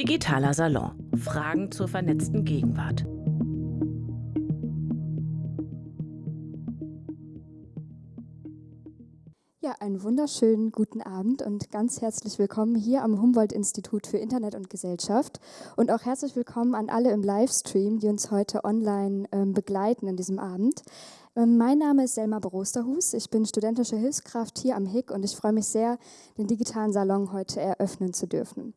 Digitaler Salon. Fragen zur vernetzten Gegenwart. Ja, einen wunderschönen guten Abend und ganz herzlich willkommen hier am Humboldt-Institut für Internet und Gesellschaft und auch herzlich willkommen an alle im Livestream, die uns heute online ähm, begleiten in diesem Abend. Ähm, mein Name ist Selma Brosterhus, ich bin studentische Hilfskraft hier am HIC und ich freue mich sehr, den digitalen Salon heute eröffnen zu dürfen.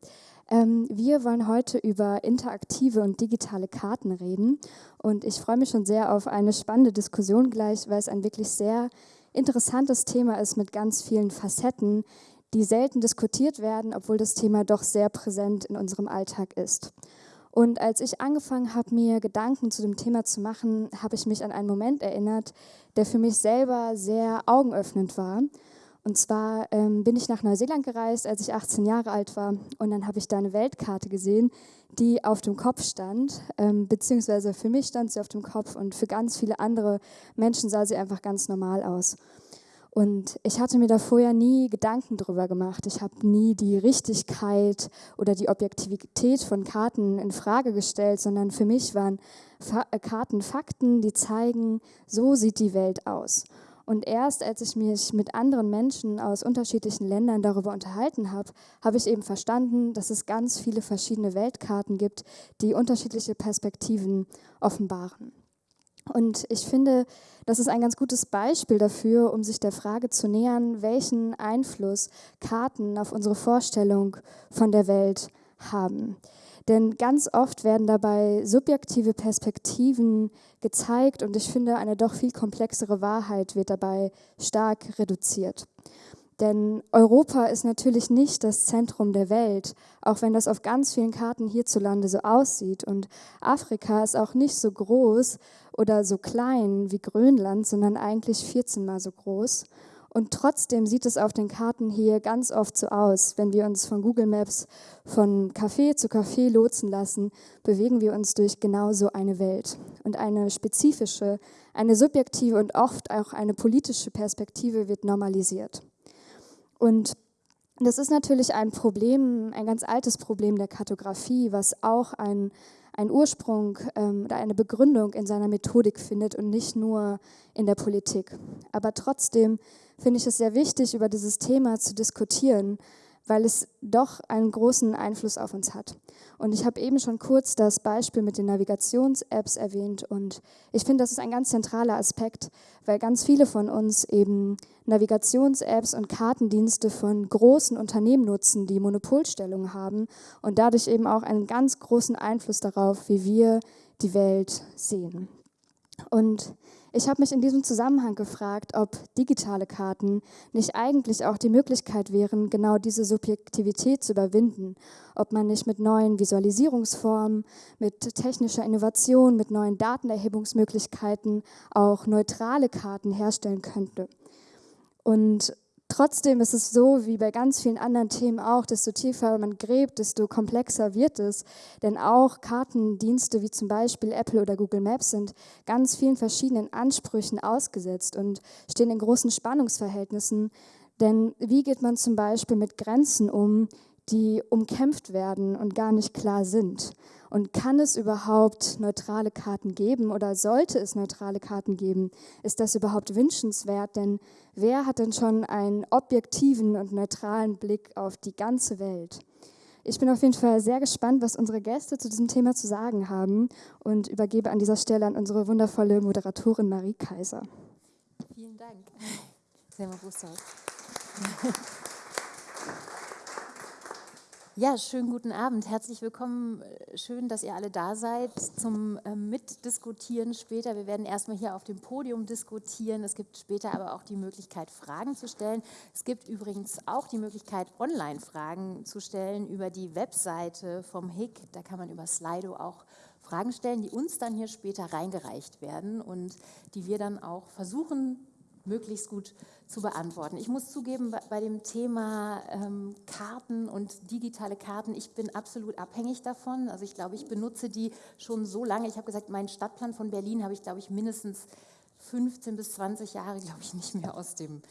Ähm, wir wollen heute über interaktive und digitale Karten reden und ich freue mich schon sehr auf eine spannende Diskussion gleich, weil es ein wirklich sehr interessantes Thema ist mit ganz vielen Facetten, die selten diskutiert werden, obwohl das Thema doch sehr präsent in unserem Alltag ist. Und als ich angefangen habe, mir Gedanken zu dem Thema zu machen, habe ich mich an einen Moment erinnert, der für mich selber sehr augenöffnend war. Und zwar ähm, bin ich nach Neuseeland gereist, als ich 18 Jahre alt war. Und dann habe ich da eine Weltkarte gesehen, die auf dem Kopf stand. Ähm, beziehungsweise für mich stand sie auf dem Kopf und für ganz viele andere Menschen sah sie einfach ganz normal aus. Und ich hatte mir da vorher nie Gedanken drüber gemacht. Ich habe nie die Richtigkeit oder die Objektivität von Karten in Frage gestellt, sondern für mich waren Fa Karten Fakten, die zeigen, so sieht die Welt aus. Und erst als ich mich mit anderen Menschen aus unterschiedlichen Ländern darüber unterhalten habe, habe ich eben verstanden, dass es ganz viele verschiedene Weltkarten gibt, die unterschiedliche Perspektiven offenbaren. Und ich finde, das ist ein ganz gutes Beispiel dafür, um sich der Frage zu nähern, welchen Einfluss Karten auf unsere Vorstellung von der Welt haben. Denn ganz oft werden dabei subjektive Perspektiven gezeigt und ich finde, eine doch viel komplexere Wahrheit wird dabei stark reduziert. Denn Europa ist natürlich nicht das Zentrum der Welt, auch wenn das auf ganz vielen Karten hierzulande so aussieht. Und Afrika ist auch nicht so groß oder so klein wie Grönland, sondern eigentlich 14 mal so groß. Und trotzdem sieht es auf den Karten hier ganz oft so aus. Wenn wir uns von Google Maps von Café zu Café lotsen lassen, bewegen wir uns durch genau so eine Welt. Und eine spezifische, eine subjektive und oft auch eine politische Perspektive wird normalisiert. Und das ist natürlich ein Problem, ein ganz altes Problem der Kartografie, was auch ein, ein Ursprung ähm, oder eine Begründung in seiner Methodik findet und nicht nur in der Politik. Aber trotzdem finde ich es sehr wichtig, über dieses Thema zu diskutieren, weil es doch einen großen Einfluss auf uns hat. Und ich habe eben schon kurz das Beispiel mit den Navigations-Apps erwähnt und ich finde, das ist ein ganz zentraler Aspekt, weil ganz viele von uns eben Navigations-Apps und Kartendienste von großen Unternehmen nutzen, die Monopolstellung haben und dadurch eben auch einen ganz großen Einfluss darauf, wie wir die Welt sehen. Und ich habe mich in diesem Zusammenhang gefragt, ob digitale Karten nicht eigentlich auch die Möglichkeit wären, genau diese Subjektivität zu überwinden, ob man nicht mit neuen Visualisierungsformen, mit technischer Innovation, mit neuen Datenerhebungsmöglichkeiten auch neutrale Karten herstellen könnte. Und Trotzdem ist es so, wie bei ganz vielen anderen Themen auch, desto tiefer man gräbt, desto komplexer wird es. Denn auch Kartendienste wie zum Beispiel Apple oder Google Maps sind ganz vielen verschiedenen Ansprüchen ausgesetzt und stehen in großen Spannungsverhältnissen. Denn wie geht man zum Beispiel mit Grenzen um, die umkämpft werden und gar nicht klar sind? Und kann es überhaupt neutrale Karten geben oder sollte es neutrale Karten geben? Ist das überhaupt wünschenswert? Denn wer hat denn schon einen objektiven und neutralen Blick auf die ganze Welt? Ich bin auf jeden Fall sehr gespannt, was unsere Gäste zu diesem Thema zu sagen haben und übergebe an dieser Stelle an unsere wundervolle Moderatorin Marie Kaiser. Vielen Dank. Selma Bussard. Ja, schönen guten Abend. Herzlich willkommen. Schön, dass ihr alle da seid zum äh, Mitdiskutieren später. Wir werden erstmal hier auf dem Podium diskutieren. Es gibt später aber auch die Möglichkeit, Fragen zu stellen. Es gibt übrigens auch die Möglichkeit, Online-Fragen zu stellen über die Webseite vom HIC. Da kann man über Slido auch Fragen stellen, die uns dann hier später reingereicht werden und die wir dann auch versuchen möglichst gut zu beantworten. Ich muss zugeben, bei dem Thema ähm, Karten und digitale Karten, ich bin absolut abhängig davon. Also ich glaube, ich benutze die schon so lange. Ich habe gesagt, meinen Stadtplan von Berlin habe ich, glaube ich, mindestens 15 bis 20 Jahre, glaube ich, nicht mehr aus dem,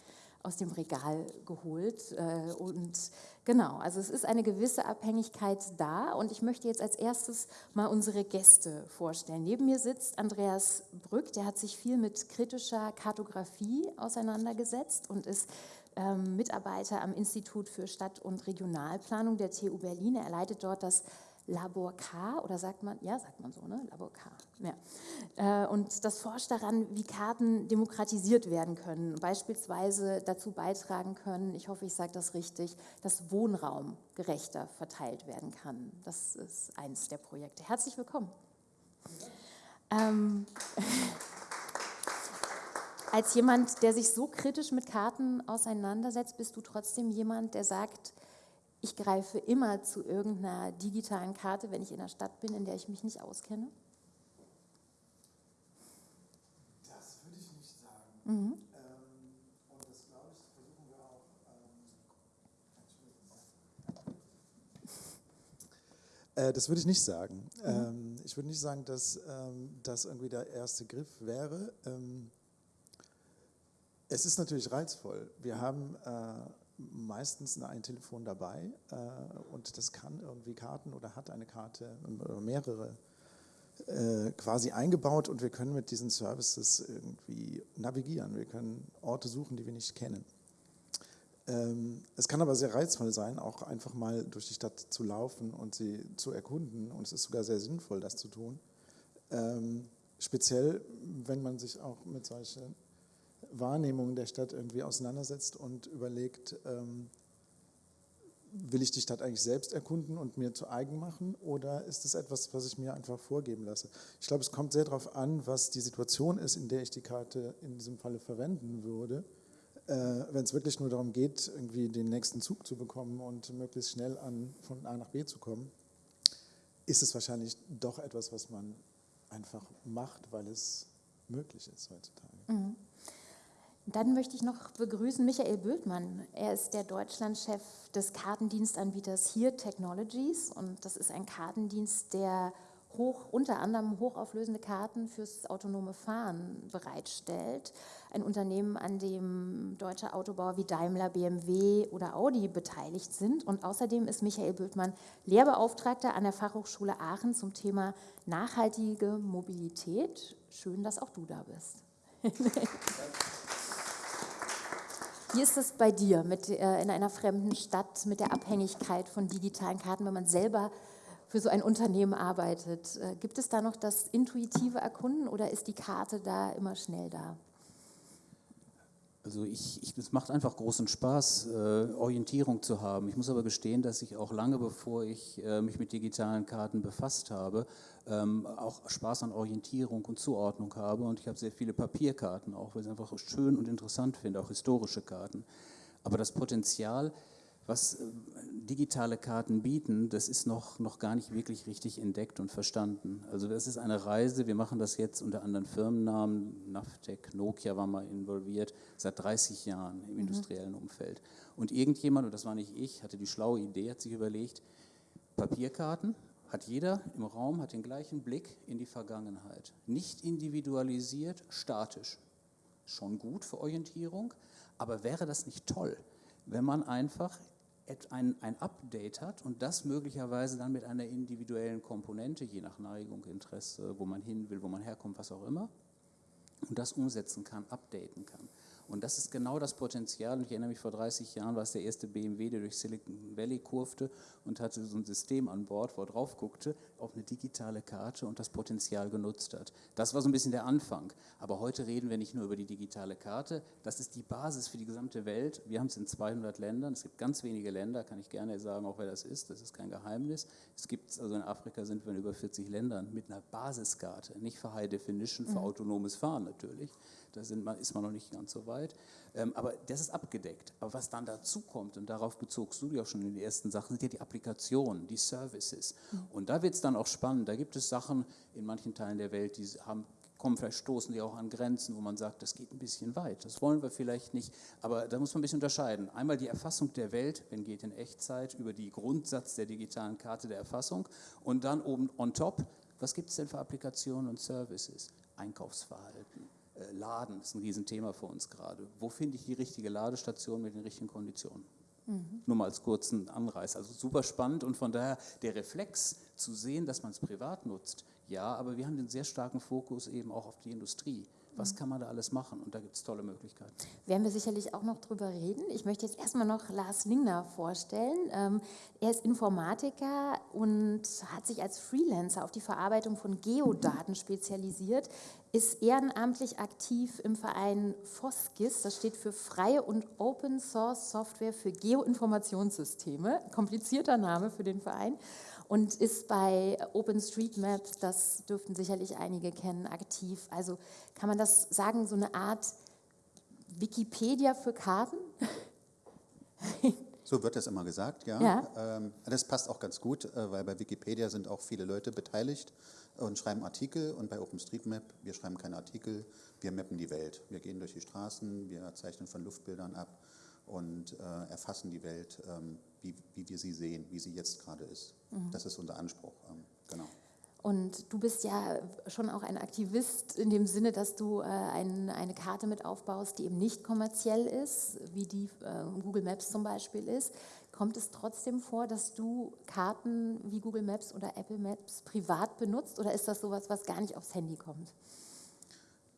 aus dem Regal geholt. Äh, und genau, also es ist eine gewisse Abhängigkeit da. Und ich möchte jetzt als erstes mal unsere Gäste vorstellen. Neben mir sitzt Andreas Brück, der hat sich viel mit kritischer Kartografie auseinandergesetzt und ist ähm, Mitarbeiter am Institut für Stadt- und Regionalplanung der TU Berlin. Er leitet dort das Labor K, oder sagt man, ja, sagt man so, ne? Labor K. Ja. Äh, und das forscht daran, wie Karten demokratisiert werden können, beispielsweise dazu beitragen können, ich hoffe, ich sage das richtig, dass Wohnraum gerechter verteilt werden kann. Das ist eines der Projekte. Herzlich willkommen. Ähm, als jemand, der sich so kritisch mit Karten auseinandersetzt, bist du trotzdem jemand, der sagt, ich greife immer zu irgendeiner digitalen Karte, wenn ich in einer Stadt bin, in der ich mich nicht auskenne? Das würde ich nicht sagen. Mhm. Ähm, und das, glaube ich, versuchen wir auch. Ähm, äh, das würde ich nicht sagen. Mhm. Ähm, ich würde nicht sagen, dass das irgendwie der erste Griff wäre. Es ist natürlich reizvoll. Wir haben äh, meistens ein Telefon dabei äh, und das kann irgendwie Karten oder hat eine Karte oder mehrere äh, quasi eingebaut und wir können mit diesen Services irgendwie navigieren. Wir können Orte suchen, die wir nicht kennen. Ähm, es kann aber sehr reizvoll sein, auch einfach mal durch die Stadt zu laufen und sie zu erkunden und es ist sogar sehr sinnvoll, das zu tun. Ähm, speziell, wenn man sich auch mit solchen Wahrnehmung der Stadt irgendwie auseinandersetzt und überlegt, ähm, will ich die Stadt eigentlich selbst erkunden und mir zu eigen machen oder ist es etwas, was ich mir einfach vorgeben lasse? Ich glaube, es kommt sehr darauf an, was die Situation ist, in der ich die Karte in diesem Falle verwenden würde. Äh, Wenn es wirklich nur darum geht, irgendwie den nächsten Zug zu bekommen und möglichst schnell an, von A nach B zu kommen, ist es wahrscheinlich doch etwas, was man einfach macht, weil es möglich ist heutzutage. Mhm. Dann möchte ich noch begrüßen Michael Bödmann. Er ist der Deutschlandchef des Kartendienstanbieters Here Technologies und das ist ein Kartendienst, der hoch, unter anderem hochauflösende Karten fürs autonome Fahren bereitstellt. Ein Unternehmen, an dem deutsche Autobauer wie Daimler, BMW oder Audi beteiligt sind. Und außerdem ist Michael Bödmann Lehrbeauftragter an der Fachhochschule Aachen zum Thema nachhaltige Mobilität. Schön, dass auch du da bist. Wie ist es bei dir mit, äh, in einer fremden Stadt mit der Abhängigkeit von digitalen Karten, wenn man selber für so ein Unternehmen arbeitet? Äh, gibt es da noch das intuitive Erkunden oder ist die Karte da immer schnell da? Also ich, ich, es macht einfach großen Spaß, äh, Orientierung zu haben. Ich muss aber gestehen, dass ich auch lange bevor ich äh, mich mit digitalen Karten befasst habe, ähm, auch Spaß an Orientierung und Zuordnung habe. Und ich habe sehr viele Papierkarten auch, weil ich es einfach schön und interessant finde, auch historische Karten. Aber das Potenzial, was äh, digitale Karten bieten, das ist noch, noch gar nicht wirklich richtig entdeckt und verstanden. Also das ist eine Reise, wir machen das jetzt unter anderen Firmennamen, Naftec, Nokia war mal involviert, seit 30 Jahren im mhm. industriellen Umfeld. Und irgendjemand, und das war nicht ich, hatte die schlaue Idee, hat sich überlegt, Papierkarten, hat jeder im Raum, hat den gleichen Blick in die Vergangenheit. Nicht individualisiert, statisch. Schon gut für Orientierung, aber wäre das nicht toll, wenn man einfach ein, ein Update hat und das möglicherweise dann mit einer individuellen Komponente, je nach Neigung, Interesse, wo man hin will, wo man herkommt, was auch immer, und das umsetzen kann, updaten kann. Und das ist genau das Potenzial. Und ich erinnere mich, vor 30 Jahren war es der erste BMW, der durch Silicon Valley kurfte und hatte so ein System an Bord, wo er drauf guckte, auf eine digitale Karte und das Potenzial genutzt hat. Das war so ein bisschen der Anfang. Aber heute reden wir nicht nur über die digitale Karte. Das ist die Basis für die gesamte Welt. Wir haben es in 200 Ländern. Es gibt ganz wenige Länder, kann ich gerne sagen, auch wer das ist. Das ist kein Geheimnis. Es gibt, also in Afrika sind wir in über 40 Ländern mit einer Basiskarte. Nicht für High Definition, für mhm. autonomes Fahren natürlich. Da man, ist man noch nicht ganz so weit. Ähm, aber das ist abgedeckt. Aber was dann dazu kommt, und darauf bezogst du auch schon in die ersten Sachen, sind ja die Applikationen, die Services. Mhm. Und da wird es dann auch spannend. Da gibt es Sachen in manchen Teilen der Welt, die haben kommen, vielleicht stoßen die auch an Grenzen, wo man sagt, das geht ein bisschen weit, das wollen wir vielleicht nicht. Aber da muss man ein bisschen unterscheiden. Einmal die Erfassung der Welt, wenn geht in Echtzeit, über die Grundsatz der digitalen Karte der Erfassung und dann oben on top, was gibt es denn für Applikationen und Services? Einkaufsverhalten, Laden ist ein Riesenthema für uns gerade. Wo finde ich die richtige Ladestation mit den richtigen Konditionen? Mhm. Nur mal als kurzen Anreiß. Also super spannend und von daher der Reflex zu sehen, dass man es privat nutzt. Ja, aber wir haben den sehr starken Fokus eben auch auf die Industrie. Was kann man da alles machen? Und da gibt es tolle Möglichkeiten. Werden wir sicherlich auch noch drüber reden. Ich möchte jetzt erstmal noch Lars Lingner vorstellen. Ähm, er ist Informatiker und hat sich als Freelancer auf die Verarbeitung von Geodaten spezialisiert, ist ehrenamtlich aktiv im Verein FOSGIS, das steht für Freie und Open Source Software für Geoinformationssysteme, komplizierter Name für den Verein und ist bei OpenStreetMap, das dürften sicherlich einige kennen, aktiv. Also kann man das sagen, so eine Art Wikipedia für Karten? So wird das immer gesagt, ja. ja. Ähm, das passt auch ganz gut, äh, weil bei Wikipedia sind auch viele Leute beteiligt und schreiben Artikel und bei OpenStreetMap, wir schreiben keine Artikel, wir mappen die Welt. Wir gehen durch die Straßen, wir zeichnen von Luftbildern ab und äh, erfassen die Welt, ähm, wie, wie, wir sie sehen, wie sie jetzt gerade ist. Mhm. Das ist unser Anspruch, ähm, genau. Und du bist ja schon auch ein Aktivist in dem Sinne, dass du äh, ein, eine Karte mit aufbaust, die eben nicht kommerziell ist, wie die äh, Google Maps zum Beispiel ist. Kommt es trotzdem vor, dass du Karten wie Google Maps oder Apple Maps privat benutzt oder ist das sowas, was gar nicht aufs Handy kommt?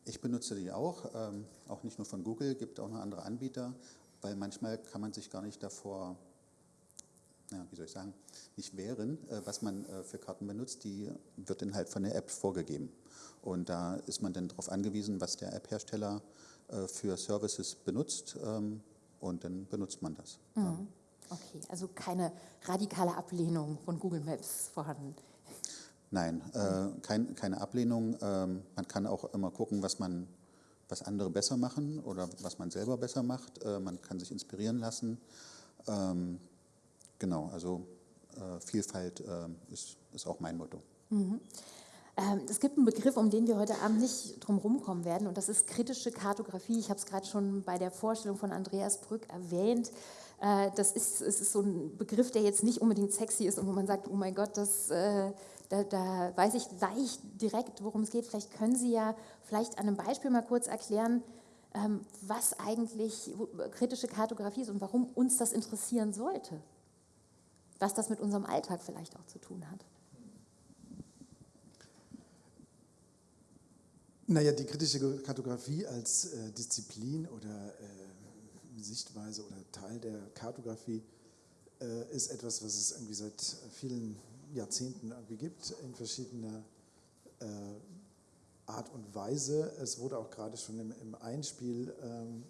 Ich benutze die auch, ähm, auch nicht nur von Google, gibt auch noch andere Anbieter weil manchmal kann man sich gar nicht davor, ja, wie soll ich sagen, nicht wehren, äh, was man äh, für Karten benutzt. Die wird dann halt von der App vorgegeben. Und da ist man dann darauf angewiesen, was der App-Hersteller äh, für Services benutzt ähm, und dann benutzt man das. Mhm. Okay, also keine radikale Ablehnung von Google Maps vorhanden. Nein, äh, kein, keine Ablehnung. Ähm, man kann auch immer gucken, was man was andere besser machen oder was man selber besser macht. Äh, man kann sich inspirieren lassen. Ähm, genau, also äh, Vielfalt äh, ist, ist auch mein Motto. Mhm. Ähm, es gibt einen Begriff, um den wir heute Abend nicht drum rumkommen werden, und das ist kritische Kartografie. Ich habe es gerade schon bei der Vorstellung von Andreas Brück erwähnt. Äh, das ist, es ist so ein Begriff, der jetzt nicht unbedingt sexy ist und wo man sagt, oh mein Gott, das äh, da, da, weiß ich gleich direkt, worum es geht. Vielleicht können Sie ja vielleicht an einem Beispiel mal kurz erklären, ähm, was eigentlich kritische Kartografie ist und warum uns das interessieren sollte. Was das mit unserem Alltag vielleicht auch zu tun hat. Naja, die kritische Kartografie als äh, Disziplin oder äh, Sichtweise oder Teil der Kartografie äh, ist etwas, was es irgendwie seit vielen Jahrzehnten irgendwie gibt, in verschiedener äh, Art und Weise. Es wurde auch gerade schon im, im Einspiel ähm,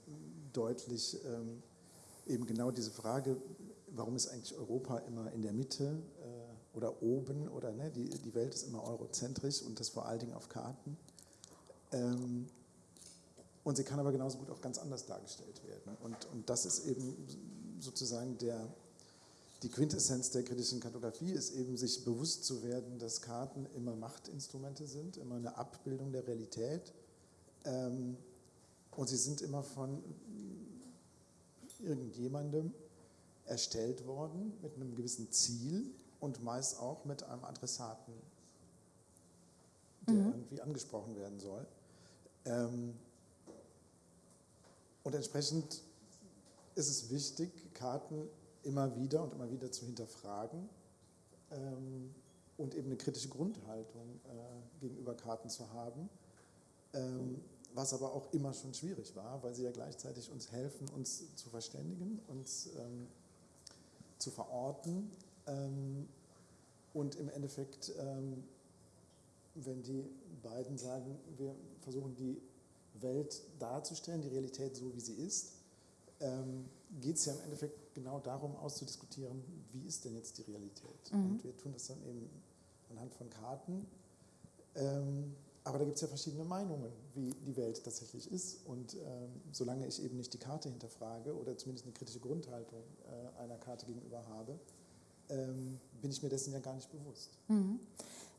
deutlich, ähm, eben genau diese Frage, warum ist eigentlich Europa immer in der Mitte äh, oder oben oder ne, die, die Welt ist immer eurozentrisch und das vor allen Dingen auf Karten. Ähm, und sie kann aber genauso gut auch ganz anders dargestellt werden. Und, und das ist eben sozusagen der, die Quintessenz der kritischen Kartografie ist eben, sich bewusst zu werden, dass Karten immer Machtinstrumente sind, immer eine Abbildung der Realität. Ähm, und sie sind immer von irgendjemandem erstellt worden mit einem gewissen Ziel und meist auch mit einem Adressaten, der mhm. irgendwie angesprochen werden soll. Ähm, und entsprechend ist es wichtig, Karten immer wieder und immer wieder zu hinterfragen ähm, und eben eine kritische Grundhaltung äh, gegenüber Karten zu haben, ähm, was aber auch immer schon schwierig war, weil sie ja gleichzeitig uns helfen, uns zu verständigen, uns ähm, zu verorten ähm, und im Endeffekt, ähm, wenn die beiden sagen, wir versuchen die Welt darzustellen, die Realität so, wie sie ist, ähm, geht es ja im Endeffekt genau darum auszudiskutieren, wie ist denn jetzt die Realität. Mhm. Und wir tun das dann eben anhand von Karten. Ähm, aber da gibt es ja verschiedene Meinungen, wie die Welt tatsächlich ist. Und ähm, solange ich eben nicht die Karte hinterfrage oder zumindest eine kritische Grundhaltung äh, einer Karte gegenüber habe, ähm, bin ich mir dessen ja gar nicht bewusst. Mhm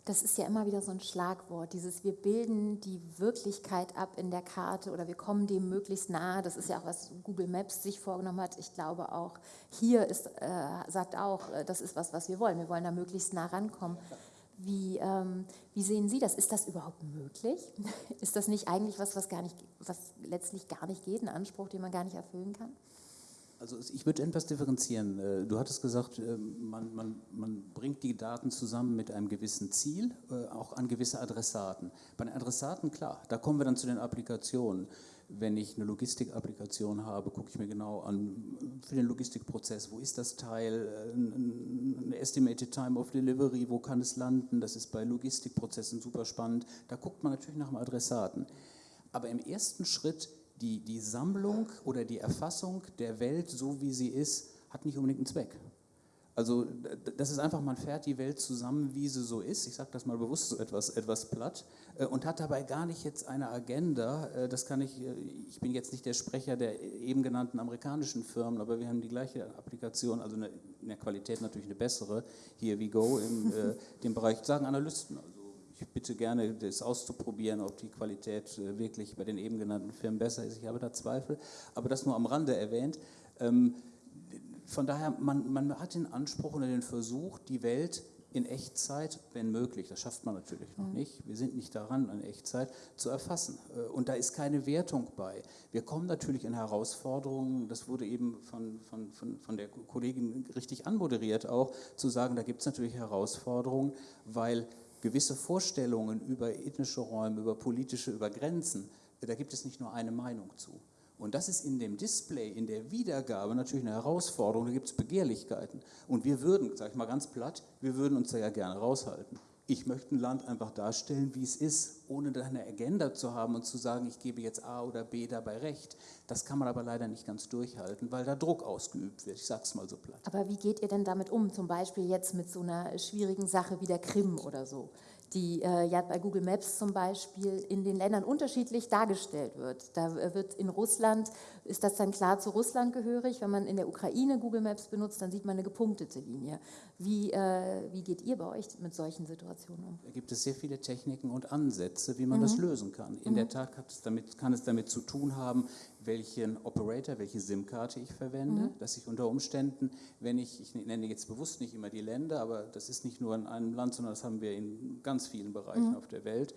das ist ja immer wieder so ein Schlagwort, dieses wir bilden die Wirklichkeit ab in der Karte oder wir kommen dem möglichst nahe. Das ist ja auch, was Google Maps sich vorgenommen hat. Ich glaube auch, hier ist, äh, sagt auch, äh, das ist was, was wir wollen. Wir wollen da möglichst nah rankommen. Wie, ähm, wie sehen Sie das? Ist das überhaupt möglich? Ist das nicht eigentlich was, was, gar nicht, was letztlich gar nicht geht, ein Anspruch, den man gar nicht erfüllen kann? Also ich würde etwas differenzieren. Äh, du hattest gesagt, äh, man, man, man, bringt die Daten zusammen mit einem gewissen Ziel, äh, auch an gewisse Adressaten. Bei den Adressaten, klar, da kommen wir dann zu den Applikationen. Wenn ich eine Logistik-Applikation habe, gucke ich mir genau an, für den Logistikprozess, wo ist das Teil, eine Estimated Time of Delivery, wo kann es landen, das ist bei Logistikprozessen super spannend. Da guckt man natürlich nach dem Adressaten. Aber im ersten Schritt die, die Sammlung oder die Erfassung der Welt, so wie sie ist, hat nicht unbedingt einen Zweck. Also das ist einfach, man fährt die Welt zusammen, wie sie so ist, ich sage das mal bewusst so etwas, etwas platt, äh, und hat dabei gar nicht jetzt eine Agenda, äh, das kann ich, äh, ich bin jetzt nicht der Sprecher der eben genannten amerikanischen Firmen, aber wir haben die gleiche Applikation, also eine, in der Qualität natürlich eine bessere, hier wie Go, in dem Bereich, sagen Analysten, ich bitte gerne, das auszuprobieren, ob die Qualität äh, wirklich bei den eben genannten Firmen besser ist. Ich habe da Zweifel, aber das nur am Rande erwähnt. Ähm, von daher, man, man hat den Anspruch oder den Versuch, die Welt in Echtzeit, wenn möglich, das schafft man natürlich noch mhm. nicht, wir sind nicht daran an Echtzeit, zu erfassen. Äh, und da ist keine Wertung bei. Wir kommen natürlich in Herausforderungen, das wurde eben von, von, von, von der Kollegin richtig anmoderiert auch, zu sagen, da gibt es natürlich Herausforderungen, weil gewisse Vorstellungen über ethnische Räume, über politische, über Grenzen, da gibt es nicht nur eine Meinung zu. Und das ist in dem Display, in der Wiedergabe natürlich eine Herausforderung, da gibt es Begehrlichkeiten. Und wir würden, sage ich mal ganz platt, wir würden uns da ja gerne raushalten ich möchte ein Land einfach darstellen, wie es ist, ohne eine Agenda zu haben und zu sagen, ich gebe jetzt A oder B dabei recht. Das kann man aber leider nicht ganz durchhalten, weil da Druck ausgeübt wird. Ich sage es mal so platt. Aber wie geht ihr denn damit um, zum Beispiel jetzt mit so einer schwierigen Sache wie der Krim oder so? die äh, ja bei Google Maps zum Beispiel in den Ländern unterschiedlich dargestellt wird. Da äh, wird in Russland, ist das dann klar zu Russland gehörig. Wenn man in der Ukraine Google Maps benutzt, dann sieht man eine gepunktete Linie. Wie, äh, wie geht ihr bei euch mit solchen Situationen um? Da gibt es sehr viele Techniken und Ansätze, wie man mhm. das lösen kann. In mhm. der Tat es damit, kann es damit zu tun haben, welchen Operator, welche SIM-Karte ich verwende, mhm. dass ich unter Umständen, wenn ich, ich nenne jetzt bewusst nicht immer die Länder, aber das ist nicht nur in einem Land, sondern das haben wir in ganz vielen Bereichen mhm. auf der Welt,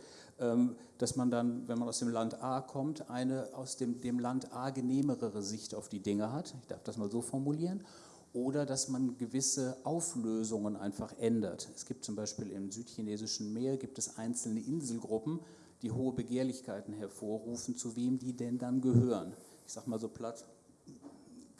dass man dann, wenn man aus dem Land A kommt, eine aus dem, dem Land A genehmere Sicht auf die Dinge hat. Ich darf das mal so formulieren oder dass man gewisse Auflösungen einfach ändert. Es gibt zum Beispiel im südchinesischen Meer gibt es einzelne Inselgruppen, die hohe Begehrlichkeiten hervorrufen, zu wem die denn dann gehören. Ich sage mal so platt,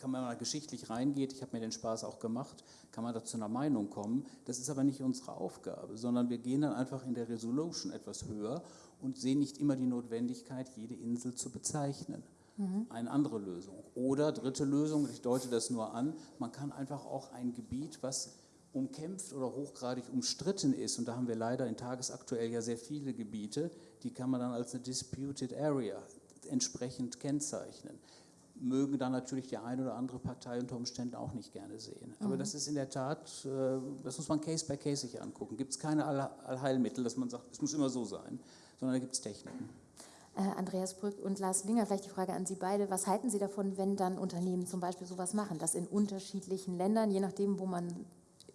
kann man mal geschichtlich reingeht, ich habe mir den Spaß auch gemacht, kann man da zu einer Meinung kommen. Das ist aber nicht unsere Aufgabe, sondern wir gehen dann einfach in der Resolution etwas höher und sehen nicht immer die Notwendigkeit, jede Insel zu bezeichnen. Mhm. Eine andere Lösung. Oder dritte Lösung, ich deute das nur an, man kann einfach auch ein Gebiet, was umkämpft oder hochgradig umstritten ist, und da haben wir leider in tagesaktuell ja sehr viele Gebiete, die kann man dann als eine Disputed Area entsprechend kennzeichnen. Mögen dann natürlich die eine oder andere Partei unter Umständen auch nicht gerne sehen. Aber mhm. das ist in der Tat, äh, das muss man Case by Case sich angucken. Gibt es keine Allheilmittel, dass man sagt, es muss immer so sein, sondern da gibt es Techniken. Äh, Andreas Brück und Lars Winger, vielleicht die Frage an Sie beide. Was halten Sie davon, wenn dann Unternehmen zum Beispiel sowas machen, dass in unterschiedlichen Ländern, je nachdem, wo man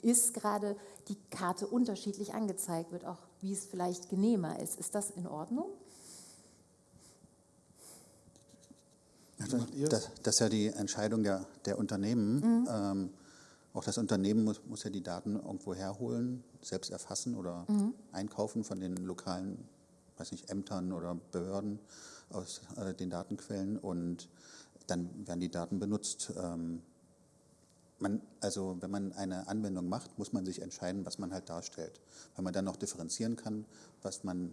ist, gerade die Karte unterschiedlich angezeigt wird, auch wie es vielleicht genehmer ist? Ist das in Ordnung? Das, das, ist ja die Entscheidung der, der Unternehmen. Mhm. Ähm, auch das Unternehmen muss, muss, ja die Daten irgendwo herholen, selbst erfassen oder mhm. einkaufen von den lokalen, weiß nicht, Ämtern oder Behörden aus äh, den Datenquellen und dann werden die Daten benutzt. Ähm, man, also wenn man eine Anwendung macht, muss man sich entscheiden, was man halt darstellt. Wenn man dann noch differenzieren kann, was man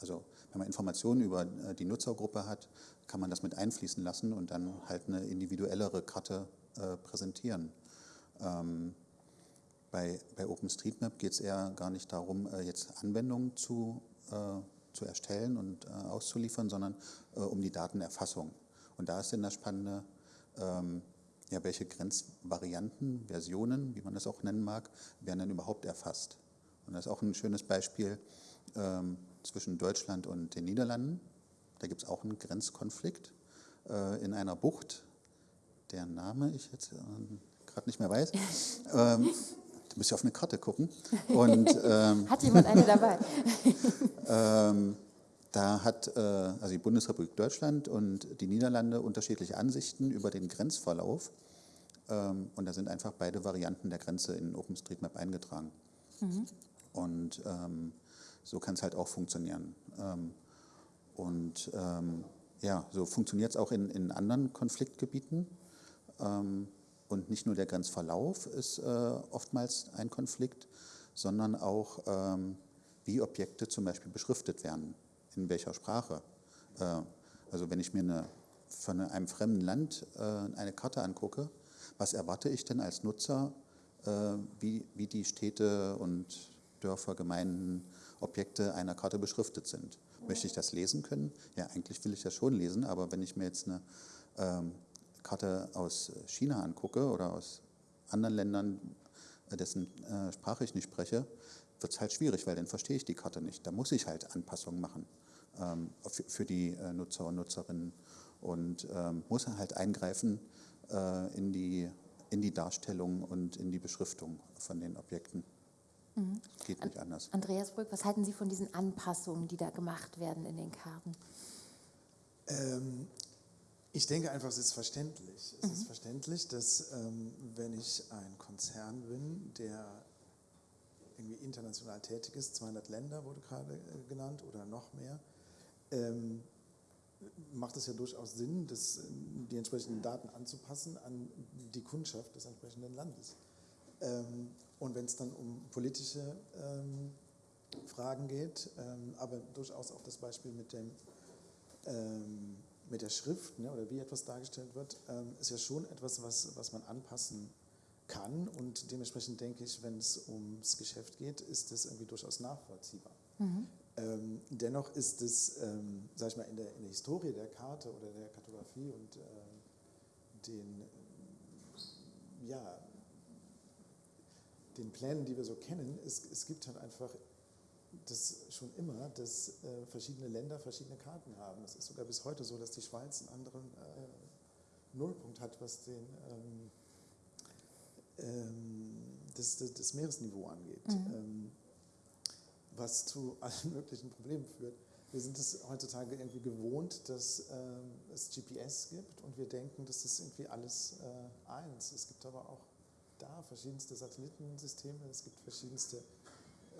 also wenn man Informationen über äh, die Nutzergruppe hat, kann man das mit einfließen lassen und dann halt eine individuellere Karte äh, präsentieren. Ähm, bei, bei OpenStreetMap geht es eher gar nicht darum, äh, jetzt Anwendungen zu, äh, zu erstellen und äh, auszuliefern, sondern äh, um die Datenerfassung. Und da ist dann das Spannende, ähm, ja, welche Grenzvarianten, Versionen, wie man das auch nennen mag, werden dann überhaupt erfasst. Und das ist auch ein schönes Beispiel. Ähm, zwischen Deutschland und den Niederlanden. Da gibt es auch einen Grenzkonflikt äh, in einer Bucht, deren Name ich jetzt äh, gerade nicht mehr weiß. ähm, müsst ihr auf eine Karte gucken. Und, ähm, Hat jemand eine dabei? ähm, da hat äh, also die Bundesrepublik Deutschland und die Niederlande unterschiedliche Ansichten über den Grenzverlauf. Ähm, und da sind einfach beide Varianten der Grenze in OpenStreetMap eingetragen. Und ähm, so kann es halt auch funktionieren. Und ähm, ja, so funktioniert es auch in, in anderen Konfliktgebieten. Ähm, und nicht nur der Grenzverlauf ist äh, oftmals ein Konflikt, sondern auch, ähm, wie Objekte zum Beispiel beschriftet werden, in welcher Sprache. Äh, also wenn ich mir eine, von einem fremden Land äh, eine Karte angucke, was erwarte ich denn als Nutzer, äh, wie, wie die Städte und Dörfer, Gemeinden, Objekte einer Karte beschriftet sind? Möchte ich das lesen können? Ja, eigentlich will ich das schon lesen, aber wenn ich mir jetzt eine ähm, Karte aus China angucke oder aus anderen Ländern, äh, dessen äh, Sprache ich nicht spreche, wird es halt schwierig, weil dann verstehe ich die Karte nicht. Da muss ich halt Anpassungen machen ähm, für, für, die äh, Nutzer und Nutzerinnen und ähm, muss halt eingreifen äh, in, die, in die Darstellung und in die Beschriftung von den Objekten. Mhm. Geht nicht anders. Andreas Brück, was halten Sie von diesen Anpassungen, die da gemacht werden in den Karten? Ähm, ich denke einfach, es ist verständlich. Es mhm. ist verständlich, dass ähm, wenn ich ein Konzern bin, der irgendwie international tätig ist, 200 Länder wurde gerade äh, genannt oder noch mehr, ähm, macht es ja durchaus Sinn, das, die entsprechenden Daten anzupassen an die Kundschaft des entsprechenden Landes. Ähm, und wenn es dann um politische ähm, Fragen geht, ähm, aber durchaus auch das Beispiel mit dem ähm, mit der Schrift ne, oder wie etwas dargestellt wird, ähm, ist ja schon etwas, was, was man anpassen kann. Und dementsprechend denke ich, wenn es ums Geschäft geht, ist das irgendwie durchaus nachvollziehbar. Mhm. Ähm, dennoch ist es, ähm, sag ich mal, in der, in der Historie der Karte oder der Kartografie und äh, den, ja, den Plänen, die wir so kennen, es, es gibt halt einfach das schon immer, dass äh, verschiedene Länder verschiedene Karten haben. Es ist sogar bis heute so, dass die Schweiz einen anderen äh, Nullpunkt hat, was den, ähm, ähm, das, das, das, Meeresniveau angeht, mhm. ähm, was zu allen möglichen Problemen führt. Wir sind es heutzutage irgendwie gewohnt, dass ähm, es GPS gibt und wir denken, das ist irgendwie alles äh, eins. Es gibt aber auch da verschiedenste Satellitensysteme, es gibt verschiedenste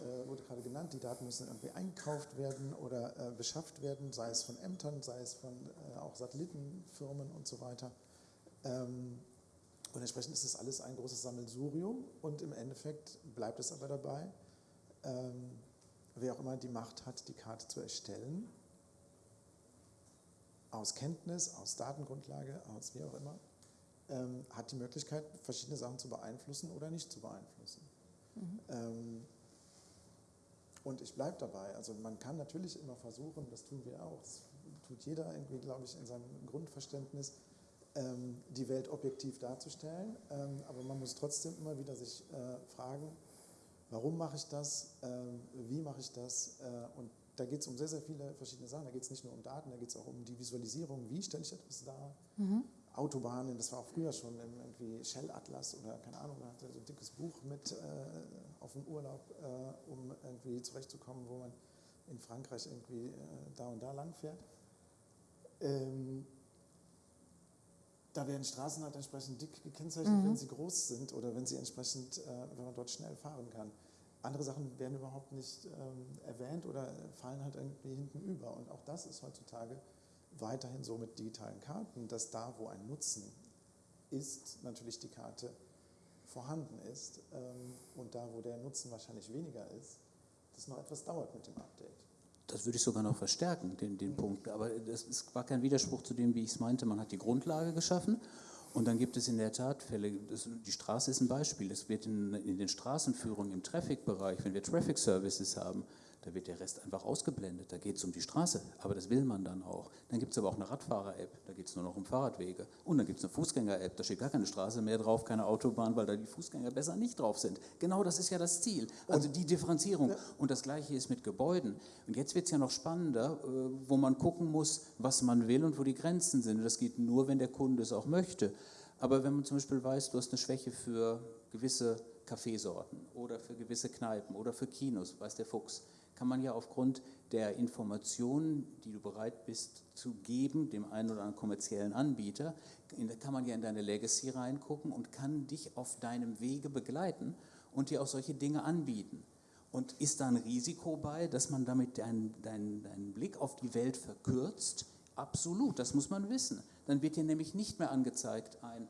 äh, wurde gerade genannt, die Daten müssen irgendwie einkauft werden oder äh, beschafft werden, sei es von Ämtern, sei es von äh, auch Satellitenfirmen und so weiter. Ähm, und entsprechend ist das alles ein großes Sammelsurium und im Endeffekt bleibt es aber dabei, ähm, wer auch immer die Macht hat, die Karte zu erstellen, aus Kenntnis, aus Datengrundlage, aus wie auch immer, ähm, hat die Möglichkeit, verschiedene Sachen zu beeinflussen oder nicht zu beeinflussen. Mhm. Ähm, und ich bleibe dabei. Also man kann natürlich immer versuchen, das tun wir auch, das tut jeder irgendwie, glaube ich, in seinem Grundverständnis, ähm, die Welt objektiv darzustellen. Ähm, aber man muss trotzdem immer wieder sich äh, fragen, warum mache ich das, ähm, wie mache ich das? Äh, und da geht es um sehr, sehr viele verschiedene Sachen. Da geht es nicht nur um Daten, da geht es auch um die Visualisierung, wie stelle ich etwas dar. Mhm. Autobahnen, das war auch früher schon im irgendwie Shell Atlas oder keine Ahnung, man hatte so ein dickes Buch mit äh, auf dem Urlaub, äh, um irgendwie zurechtzukommen, wo man in Frankreich irgendwie äh, da und da lang fährt. Ähm, da werden Straßen halt entsprechend dick gekennzeichnet, mhm. wenn sie groß sind oder wenn sie entsprechend, äh, wenn man dort schnell fahren kann. Andere Sachen werden überhaupt nicht ähm, erwähnt oder fallen halt irgendwie hinten über. Und auch das ist heutzutage weiterhin so mit digitalen Karten, dass da, wo ein Nutzen ist, natürlich die Karte vorhanden ist ähm, und da, wo der Nutzen wahrscheinlich weniger ist, das noch etwas dauert mit dem Update. Das würde ich sogar noch verstärken, den, den Punkt. Aber es war kein Widerspruch zu dem, wie ich es meinte. Man hat die Grundlage geschaffen und dann gibt es in der Tat Fälle, das, die Straße ist ein Beispiel. Es wird in, in den Straßenführungen im Traffic-Bereich, wenn wir Traffic Services haben, da wird der Rest einfach ausgeblendet. Da geht es um die Straße, aber das will man dann auch. Dann gibt es aber auch eine Radfahrer-App, da geht es nur noch um Fahrradwege. Und dann gibt es eine Fußgänger-App, da steht gar keine Straße mehr drauf, keine Autobahn, weil da die Fußgänger besser nicht drauf sind. Genau das ist ja das Ziel. Also die Differenzierung. Und das Gleiche ist mit Gebäuden. Und jetzt wird es ja noch spannender, äh, wo man gucken muss, was man will und wo die Grenzen sind. Und das geht nur, wenn der Kunde es auch möchte. Aber wenn man zum Beispiel weiß, du hast eine Schwäche für gewisse Kaffeesorten oder für gewisse Kneipen oder für Kinos, weiß der Fuchs, kann man ja aufgrund der Informationen, die du bereit bist zu geben, dem einen oder anderen kommerziellen Anbieter, kann man ja in deine Legacy reingucken und kann dich auf deinem Wege begleiten und dir auch solche Dinge anbieten. Und ist da ein Risiko bei, dass man damit deinen, deinen, deinen Blick auf die Welt verkürzt? Absolut, das muss man wissen. Dann wird dir nämlich nicht mehr angezeigt ein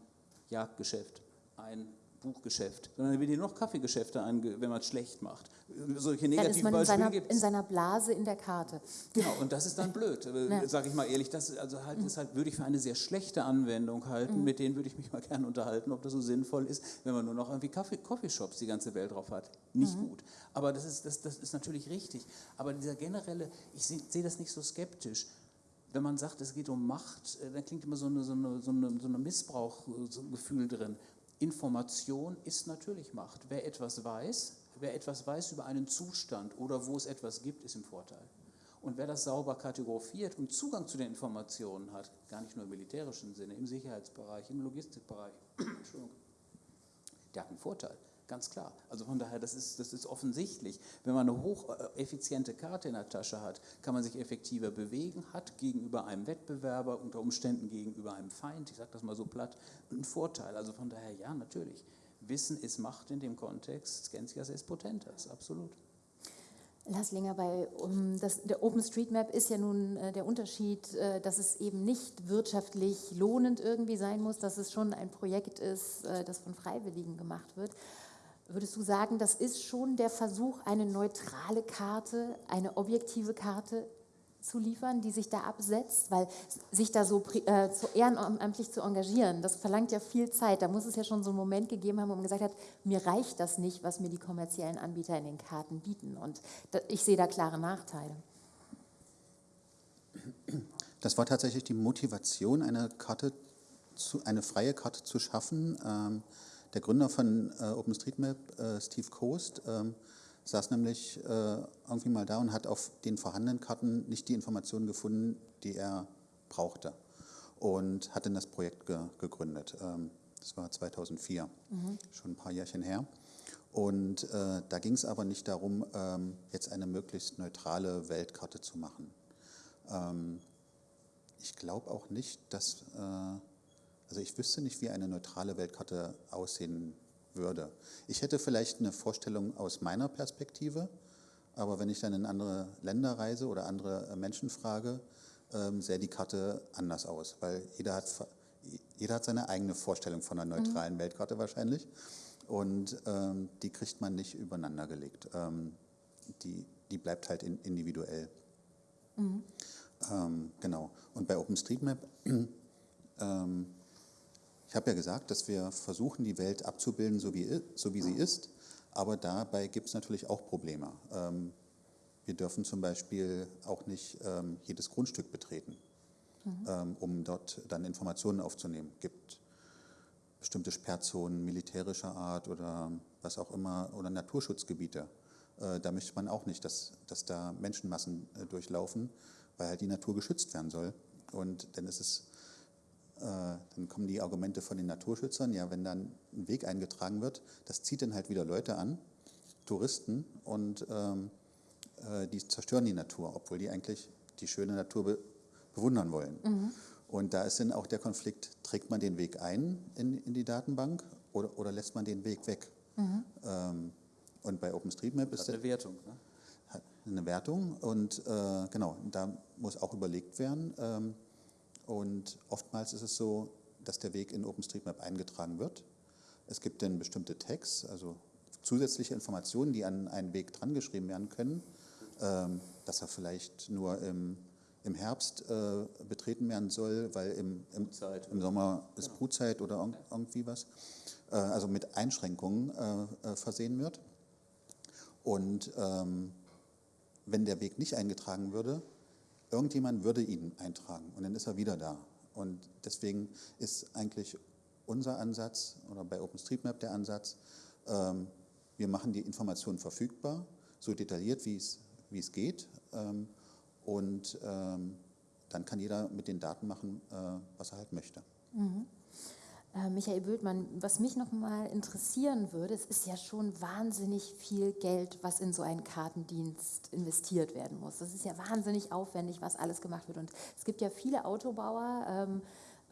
Jagdgeschäft, ein Buchgeschäft, sondern wird dir noch Kaffeegeschäfte an, wenn man es schlecht macht. Solche negativen Dann ist man in seiner, in seiner, Blase in der Karte. Genau, und das ist dann blöd, ja. sage ich mal ehrlich. Das also halt, ist halt, würde ich für eine sehr schlechte Anwendung halten. Mhm. Mit denen würde ich mich mal gerne unterhalten, ob das so sinnvoll ist, wenn man nur noch irgendwie Kaffee, Coffeeshops die ganze Welt drauf hat. Nicht mhm. gut. Aber das ist, das, das ist natürlich richtig. Aber dieser generelle, ich sehe seh das nicht so skeptisch wenn man sagt, es geht um Macht, äh, dann klingt immer so eine, so eine, so eine, so eine Missbrauchgefühl drin. Information ist natürlich Macht. Wer etwas weiß, wer etwas weiß über einen Zustand oder wo es etwas gibt, ist im Vorteil. Und wer das sauber kategorisiert und Zugang zu den Informationen hat, gar nicht nur im militärischen Sinne, im Sicherheitsbereich, im Logistikbereich, der hat einen Vorteil. Ganz klar. Also von daher, das ist, das ist offensichtlich. Wenn man eine hocheffiziente Karte in der Tasche hat, kann man sich effektiver bewegen, hat gegenüber einem Wettbewerber, unter Umständen gegenüber einem Feind, ich sage das mal so platt, einen Vorteil. Also von daher, ja, natürlich. Wissen ist Macht in dem Kontext, Scientias est potentas, absolut. Lasslinger, bei um, das, der OpenStreetMap ist ja nun äh, der Unterschied, äh, dass es eben nicht wirtschaftlich lohnend irgendwie sein muss, dass es schon ein Projekt ist, äh, das von Freiwilligen gemacht wird. Würdest du sagen, das ist schon der Versuch, eine neutrale Karte, eine objektive Karte zu liefern, die sich da absetzt, weil sich da so äh, zu ehrenamtlich zu engagieren, das verlangt ja viel Zeit. Da muss es ja schon so einen Moment gegeben haben, wo man gesagt hat, mir reicht das nicht, was mir die kommerziellen Anbieter in den Karten bieten. Und da, ich sehe da klare Nachteile. Das war tatsächlich die Motivation, eine Karte, zu, eine freie Karte zu schaffen. Ähm, der Gründer von äh, OpenStreetMap, äh, Steve Coast, ähm, saß nämlich äh, irgendwie mal da und hat auf den vorhandenen Karten nicht die Informationen gefunden, die er brauchte. Und hat dann das Projekt ge gegründet. Ähm, das war 2004, mhm. schon ein paar Jährchen her. Und äh, da ging es aber nicht darum, ähm, jetzt eine möglichst neutrale Weltkarte zu machen. Ähm, ich glaube auch nicht, dass äh, also ich wüsste nicht, wie eine neutrale Weltkarte aussehen würde. Ich hätte vielleicht eine Vorstellung aus meiner Perspektive, aber wenn ich dann in andere Länder reise oder andere äh, Menschen frage, ähm, sähe die Karte anders aus, weil jeder hat, jeder hat seine eigene Vorstellung von einer neutralen mhm. Weltkarte wahrscheinlich und ähm, die kriegt man nicht übereinander gelegt. Ähm, die, die bleibt halt in, individuell. Mhm. Ähm, genau. Und bei OpenStreetMap ähm, ich habe ja gesagt, dass wir versuchen, die Welt abzubilden, so wie, so wie sie ist, aber dabei gibt es natürlich auch Probleme. Ähm, wir dürfen zum Beispiel auch nicht ähm, jedes Grundstück betreten, mhm. ähm, um dort dann Informationen aufzunehmen. Es gibt bestimmte Sperrzonen militärischer Art oder was auch immer, oder Naturschutzgebiete. Äh, da möchte man auch nicht, dass, dass da Menschenmassen äh, durchlaufen, weil halt die Natur geschützt werden soll. Und dann ist es dann kommen die Argumente von den Naturschützern, ja, wenn dann ein Weg eingetragen wird, das zieht dann halt wieder Leute an, Touristen, und ähm, äh, die zerstören die Natur, obwohl die eigentlich die schöne Natur be bewundern wollen. Mhm. Und da ist dann auch der Konflikt, trägt man den Weg ein in, in die Datenbank oder, oder lässt man den Weg weg? Mhm. Ähm, und bei OpenStreetMap ist das eine Wertung. Ne? Eine Wertung und äh, genau, da muss auch überlegt werden, ähm, und oftmals ist es so, dass der Weg in OpenStreetMap eingetragen wird. Es gibt dann bestimmte Tags, also zusätzliche Informationen, die an einen Weg drangeschrieben werden können, ähm, dass er vielleicht nur im, im Herbst äh, betreten werden soll, weil im, im, im Sommer ist genau. Brutzeit oder irgendwie was. Äh, also mit Einschränkungen äh, versehen wird. Und ähm, wenn der Weg nicht eingetragen würde, Irgendjemand würde ihn eintragen und dann ist er wieder da. Und deswegen ist eigentlich unser Ansatz oder bei OpenStreetMap der Ansatz, ähm, wir machen die Informationen verfügbar, so detailliert wie es, geht. Ähm, und ähm, dann kann jeder mit den Daten machen, äh, was er halt möchte. Mhm. Äh, Michael Bültmann, was mich noch mal interessieren würde, es ist ja schon wahnsinnig viel Geld, was in so einen Kartendienst investiert werden muss. Das ist ja wahnsinnig aufwendig, was alles gemacht wird. Und es gibt ja viele Autobauer, ähm,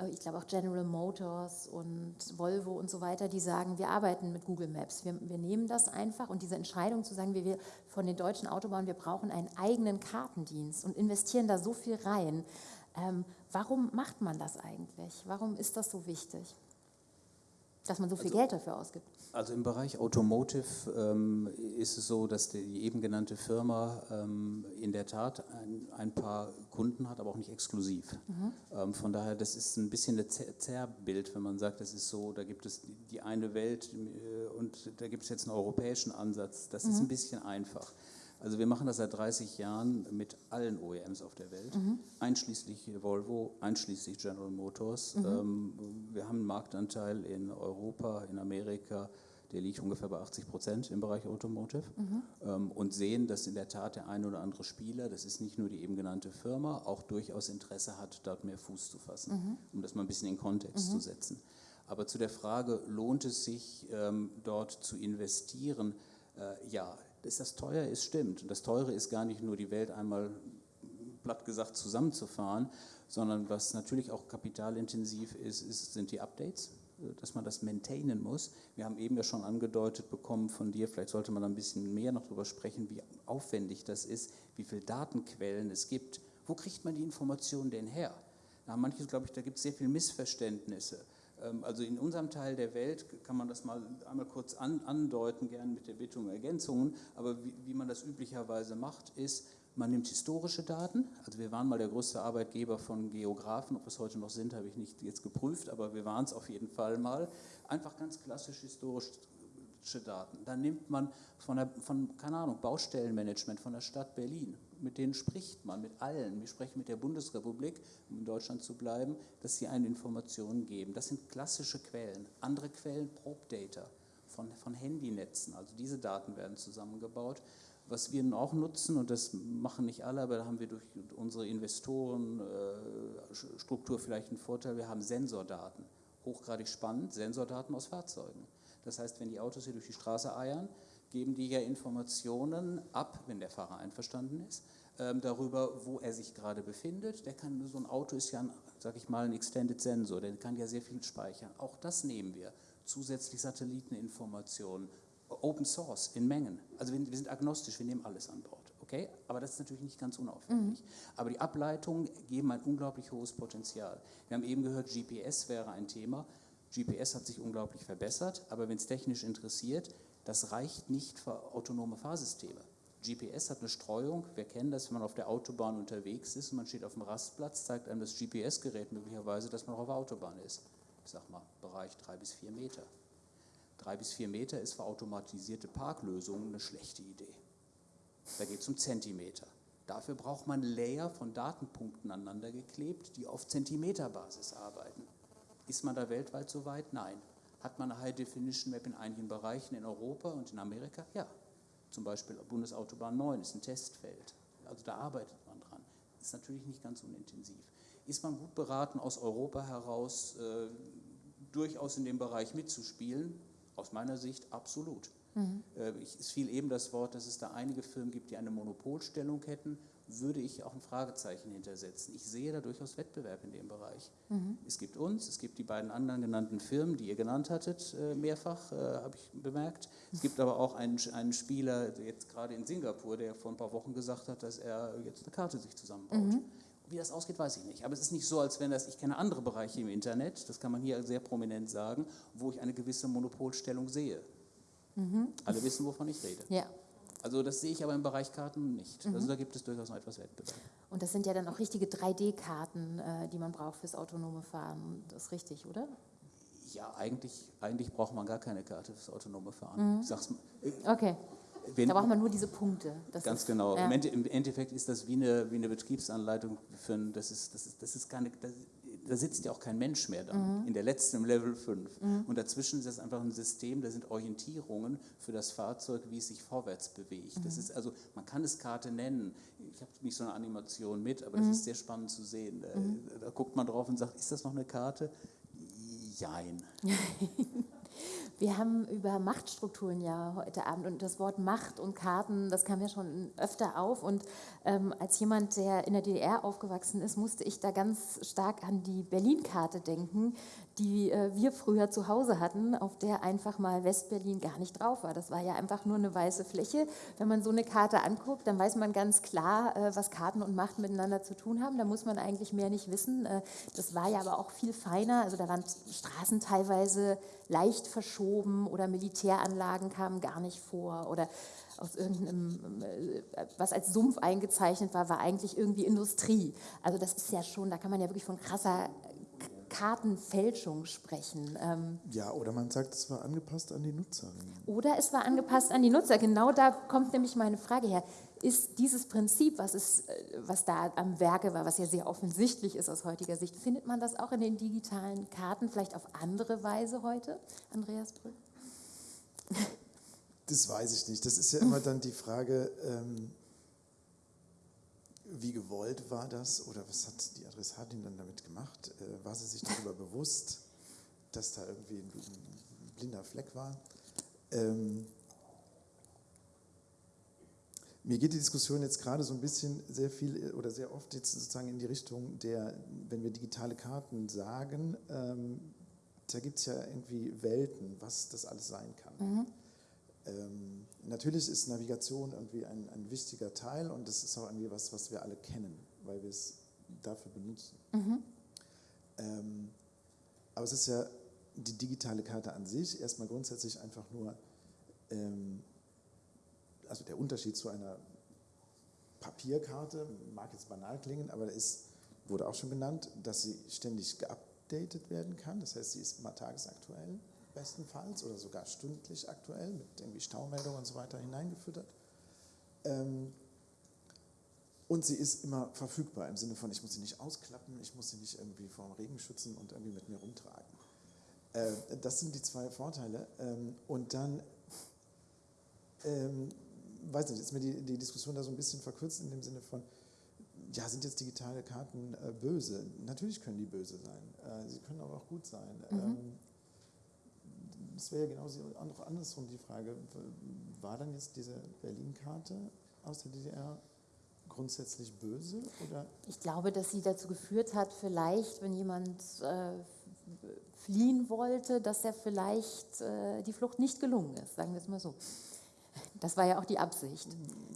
äh, ich glaube auch General Motors und Volvo und so weiter, die sagen, wir arbeiten mit Google Maps. Wir, wir nehmen das einfach und diese Entscheidung zu sagen, wir, wir von den deutschen Autobauern, wir brauchen einen eigenen Kartendienst und investieren da so viel rein. Ähm, warum macht man das eigentlich? Warum ist das so wichtig? Dass man so viel also, Geld dafür ausgibt. Also im Bereich Automotive ähm, ist es so, dass die eben genannte Firma ähm, in der Tat ein, ein, paar Kunden hat, aber auch nicht exklusiv. Mhm. Ähm, von daher, das ist ein bisschen ein Zerrbild, wenn man sagt, das ist so, da gibt es die eine Welt äh, und da gibt es jetzt einen europäischen Ansatz. Das mhm. ist ein bisschen einfach. Also wir machen das seit 30 Jahren mit allen OEMs auf der Welt, mhm. einschließlich Volvo, einschließlich General Motors. Mhm. Ähm, wir haben einen Marktanteil in Europa, in Amerika, der liegt ungefähr bei 80 Prozent im Bereich Automotive mhm. ähm, und sehen, dass in der Tat der ein oder andere Spieler, das ist nicht nur die eben genannte Firma, auch durchaus Interesse hat, dort mehr Fuß zu fassen, mhm. um das mal ein bisschen in Kontext zu mhm. setzen. Aber zu der Frage, lohnt es sich, ähm, dort zu investieren? Äh, ja, dass das teuer ist, stimmt. Und das Teure ist gar nicht nur die Welt einmal platt gesagt zusammenzufahren, sondern was natürlich auch kapitalintensiv ist, ist sind die Updates, dass man das maintainen muss. Wir haben eben ja schon angedeutet bekommen von dir, vielleicht sollte man ein bisschen mehr noch darüber sprechen, wie aufwendig das ist, wie viele Datenquellen es gibt. Wo kriegt man die Informationen denn her? Da haben manche, glaube ich, da gibt es sehr viele Missverständnisse. Ähm, also in unserem Teil der Welt kann man das mal einmal kurz an, andeuten, gern mit der Bitte um Ergänzungen, aber wie, wie, man das üblicherweise macht, ist, man nimmt historische Daten, also wir waren mal der größte Arbeitgeber von Geografen, ob wir es heute noch sind, habe ich nicht jetzt geprüft, aber wir waren es auf jeden Fall mal, einfach ganz klassisch historische Daten. Dann nimmt man von, der, von keine Ahnung, Baustellenmanagement von der Stadt Berlin, mit denen spricht man, mit allen. Wir sprechen mit der Bundesrepublik, um in Deutschland zu bleiben, dass sie eine Information geben. Das sind klassische Quellen. Andere Quellen, Probe Data von, von Handynetzen. Also diese Daten werden zusammengebaut. Was wir auch nutzen, und das machen nicht alle, aber da haben wir durch unsere Investorenstruktur vielleicht einen Vorteil, wir haben Sensordaten. Hochgradig spannend, Sensordaten aus Fahrzeugen. Das heißt, wenn die Autos hier durch die Straße eiern, geben die ja Informationen ab, wenn der Fahrer einverstanden ist, ähm, darüber, wo er sich gerade befindet. Der kann, so ein Auto ist ja, sag ich mal, ein Extended Sensor, der kann ja sehr viel speichern. Auch das nehmen wir. Zusätzlich Satelliteninformationen, Open Source in Mengen. Also wir, wir sind agnostisch, wir nehmen alles an Bord. Okay? Aber das ist natürlich nicht ganz unaufwendig. Mhm. Aber die Ableitungen geben ein unglaublich hohes Potenzial. Wir haben eben gehört, GPS wäre ein Thema. GPS hat sich unglaublich verbessert, aber wenn es technisch interessiert, das reicht nicht für autonome Fahrsysteme. GPS hat eine Streuung. Wir kennen das, wenn man auf der Autobahn unterwegs ist und man steht auf dem Rastplatz, zeigt einem das GPS-Gerät möglicherweise, dass man auf der Autobahn ist. Ich sag mal, Bereich drei bis vier Meter. Drei bis vier Meter ist für automatisierte Parklösungen eine schlechte Idee. Da geht es um Zentimeter. Dafür braucht man Layer von Datenpunkten aneinander geklebt, die auf Zentimeterbasis arbeiten. Ist man da weltweit so weit? Nein. Hat man eine High Definition Map in einigen Bereichen in Europa und in Amerika? Ja. Zum Beispiel Bundesautobahn 9 ist ein Testfeld. Also da arbeitet man dran. Ist natürlich nicht ganz unintensiv. Ist man gut beraten, aus Europa heraus äh, durchaus in dem Bereich mitzuspielen? Aus meiner Sicht absolut. Mhm. Es fiel eben das Wort, dass es da einige Firmen gibt, die eine Monopolstellung hätten würde ich auch ein Fragezeichen hintersetzen. Ich sehe da durchaus Wettbewerb in dem Bereich. Mhm. Es gibt uns, es gibt die beiden anderen genannten Firmen, die ihr genannt hattet, äh, mehrfach, äh, habe ich bemerkt. Es gibt aber auch einen, einen Spieler, jetzt gerade in Singapur, der vor ein paar Wochen gesagt hat, dass er jetzt eine Karte sich zusammenbaut. Mhm. Wie das ausgeht, weiß ich nicht. Aber es ist nicht so, als wenn das, ich kenne andere Bereiche im Internet, das kann man hier sehr prominent sagen, wo ich eine gewisse Monopolstellung sehe. Mhm. Alle wissen, wovon ich rede. Ja. Also das sehe ich aber im Bereich Karten nicht. Mhm. Also da gibt es durchaus noch etwas Wettbewerb. Und das sind ja dann auch richtige 3D-Karten, äh, die man braucht fürs autonome Fahren. Das ist richtig, oder? Ja, eigentlich, eigentlich braucht man gar keine Karte fürs autonome Fahren. Mhm. Sag's mal. Okay. Wenn, da braucht man nur diese Punkte. Das ganz ist, genau. Ja. Im Endeffekt ist das wie eine, wie eine Betriebsanleitung für ein, das ist, das ist, das ist keine, das, da sitzt ja auch kein Mensch mehr dann, mhm. in der letzten Level 5. Mhm. Und dazwischen ist das einfach ein System, da sind Orientierungen für das Fahrzeug, wie es sich vorwärts bewegt. Mhm. Das ist also, man kann es Karte nennen. Ich habe nicht so eine Animation mit, aber das mhm. ist sehr spannend zu sehen. Da, mhm. da, guckt man drauf und sagt, ist das noch eine Karte? Jein. Wir haben über Machtstrukturen ja heute Abend und das Wort Macht und Karten, das kam ja schon öfter auf. Und ähm, als jemand, der in der DDR aufgewachsen ist, musste ich da ganz stark an die Berlin-Karte denken, die äh, wir früher zu Hause hatten, auf der einfach mal Westberlin gar nicht drauf war. Das war ja einfach nur eine weiße Fläche. Wenn man so eine Karte anguckt, dann weiß man ganz klar, äh, was Karten und Macht miteinander zu tun haben. Da muss man eigentlich mehr nicht wissen. Äh, das war ja aber auch viel feiner. Also da waren Straßen teilweise leicht verschoben oder Militäranlagen kamen gar nicht vor oder aus irgendeinem, äh, was als Sumpf eingezeichnet war, war eigentlich irgendwie Industrie. Also das ist ja schon, da kann man ja wirklich von krasser Kartenfälschung sprechen. Ähm, ja, oder man sagt, es war angepasst an die Nutzerinnen. Oder es war angepasst an die Nutzer. Genau da kommt nämlich meine Frage her. Ist dieses Prinzip, was, ist, äh, was da am Werke war, was ja sehr offensichtlich ist aus heutiger Sicht, findet man das auch in den digitalen Karten, vielleicht auf andere Weise heute? Andreas Brüll? Das weiß ich nicht. Das ist ja immer dann die Frage, ähm, wie gewollt war das oder was hat die Adressatin dann damit gemacht? Äh, war sie sich darüber bewusst, dass da irgendwie ein, ein blinder Fleck war? Ähm, mir geht die Diskussion jetzt gerade so ein bisschen sehr viel oder sehr oft jetzt sozusagen in die Richtung der, wenn wir digitale Karten sagen, ähm, da gibt es ja irgendwie Welten, was das alles sein kann. Mhm. Ähm, natürlich ist Navigation irgendwie ein, ein, wichtiger Teil und das ist auch irgendwie was, was wir alle kennen, weil wir es dafür benutzen. Mhm. Ähm, aber es ist ja die digitale Karte an sich erstmal grundsätzlich einfach nur, ähm, also der Unterschied zu einer Papierkarte, mag jetzt banal klingen, aber ist, wurde auch schon genannt, dass sie ständig geupdatet werden kann. Das heißt, sie ist mal tagesaktuell bestenfalls oder sogar stündlich aktuell mit irgendwie Staumeldungen und so weiter hineingefüttert. Ähm, und sie ist immer verfügbar im Sinne von, ich muss sie nicht ausklappen, ich muss sie nicht irgendwie vor dem Regen schützen und irgendwie mit mir rumtragen. Äh, das sind die zwei Vorteile. Ähm, und dann, ähm, weiß nicht, ist mir die, die Diskussion da so ein bisschen verkürzt in dem Sinne von, ja, sind jetzt digitale Karten äh, böse? Natürlich können die böse sein. Äh, sie können aber auch gut sein. Mhm. Ähm, es wäre ja genauso auch andersrum die Frage, war dann jetzt diese Berlin-Karte aus der DDR grundsätzlich böse? Oder? Ich glaube, dass sie dazu geführt hat, vielleicht, wenn jemand äh, fliehen wollte, dass er vielleicht äh, die Flucht nicht gelungen ist, sagen wir es mal so. Das war ja auch die Absicht.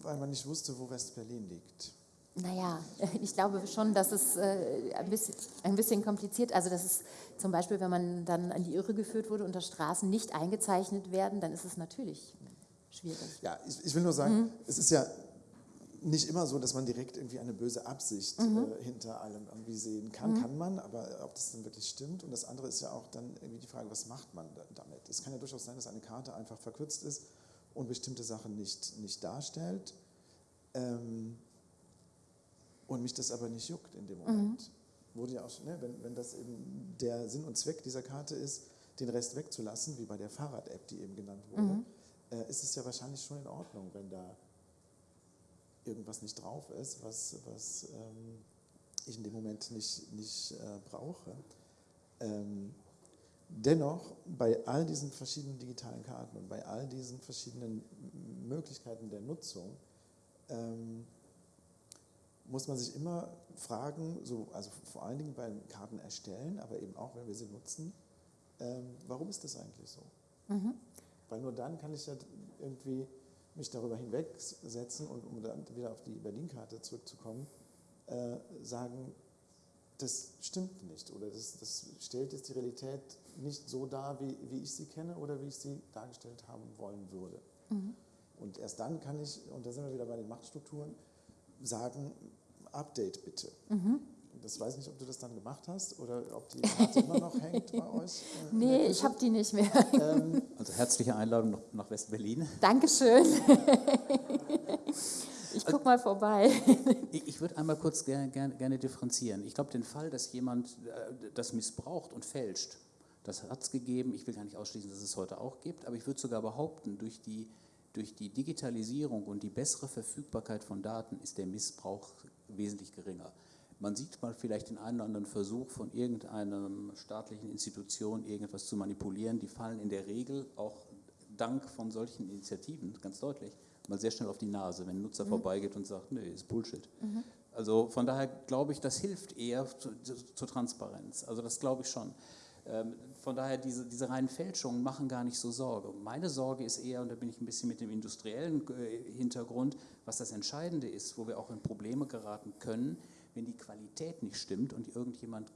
Weil man nicht wusste, wo West-Berlin liegt. Naja, ich glaube schon, dass es äh, ein, bisschen, ein bisschen kompliziert, also dass es zum Beispiel, wenn man dann an die Irre geführt wurde und da Straßen nicht eingezeichnet werden, dann ist es natürlich schwierig. Ja, ich, ich will nur sagen, mhm. es ist ja nicht immer so, dass man direkt irgendwie eine böse Absicht mhm. äh, hinter allem irgendwie sehen kann. Mhm. Kann man, aber ob das dann wirklich stimmt. Und das andere ist ja auch dann irgendwie die Frage, was macht man damit? Es kann ja durchaus sein, dass eine Karte einfach verkürzt ist und bestimmte Sachen nicht, nicht darstellt. Ähm, und mich das aber nicht juckt in dem Moment. Mhm. Wurde ja auch, ne, wenn, wenn das eben der Sinn und Zweck dieser Karte ist, den Rest wegzulassen, wie bei der Fahrrad-App, die eben genannt wurde, mhm. äh, ist es ja wahrscheinlich schon in Ordnung, wenn da irgendwas nicht drauf ist, was, was ähm, ich in dem Moment nicht, nicht äh, brauche. Ähm, dennoch, bei all diesen verschiedenen digitalen Karten und bei all diesen verschiedenen Möglichkeiten der Nutzung, ähm, muss man sich immer fragen, so, also vor allen Dingen beim Karten erstellen, aber eben auch, wenn wir sie nutzen, ähm, warum ist das eigentlich so? Mhm. Weil nur dann kann ich ja irgendwie mich darüber hinwegsetzen und um dann wieder auf die Berlin-Karte zurückzukommen, äh, sagen, das stimmt nicht oder das, das, stellt jetzt die Realität nicht so dar, wie, wie ich sie kenne oder wie ich sie dargestellt haben wollen würde. Mhm. Und erst dann kann ich, und da sind wir wieder bei den Machtstrukturen, sagen, Update bitte. Mhm. Das weiß nicht, ob du das dann gemacht hast oder ob die Karte immer noch hängt bei euch. Äh, nee, ich habe die nicht mehr. Ähm, also herzliche Einladung nach West-Berlin. Dankeschön. Ich gucke mal vorbei. Ich, ich würde einmal kurz gerne, gerne, gerne differenzieren. Ich glaube, den Fall, dass jemand äh, das missbraucht und fälscht, das hat es gegeben. Ich will gar nicht ausschließen, dass es heute auch gibt, aber ich würde sogar behaupten, durch die durch die Digitalisierung und die bessere Verfügbarkeit von Daten ist der Missbrauch wesentlich geringer. Man sieht mal vielleicht den einen oder anderen Versuch von irgendeiner staatlichen Institution, irgendwas zu manipulieren. Die fallen in der Regel auch dank von solchen Initiativen, ganz deutlich, mal sehr schnell auf die Nase, wenn ein Nutzer mhm. vorbeigeht und sagt, nee, ist Bullshit. Mhm. Also von daher glaube ich, das hilft eher zur Transparenz. Also das glaube ich schon. Ähm, von daher, diese, diese reinen Fälschungen machen gar nicht so Sorge. Meine Sorge ist eher, und da bin ich ein bisschen mit dem industriellen äh, Hintergrund, was das Entscheidende ist, wo wir auch in Probleme geraten können, wenn die Qualität nicht stimmt und irgendjemand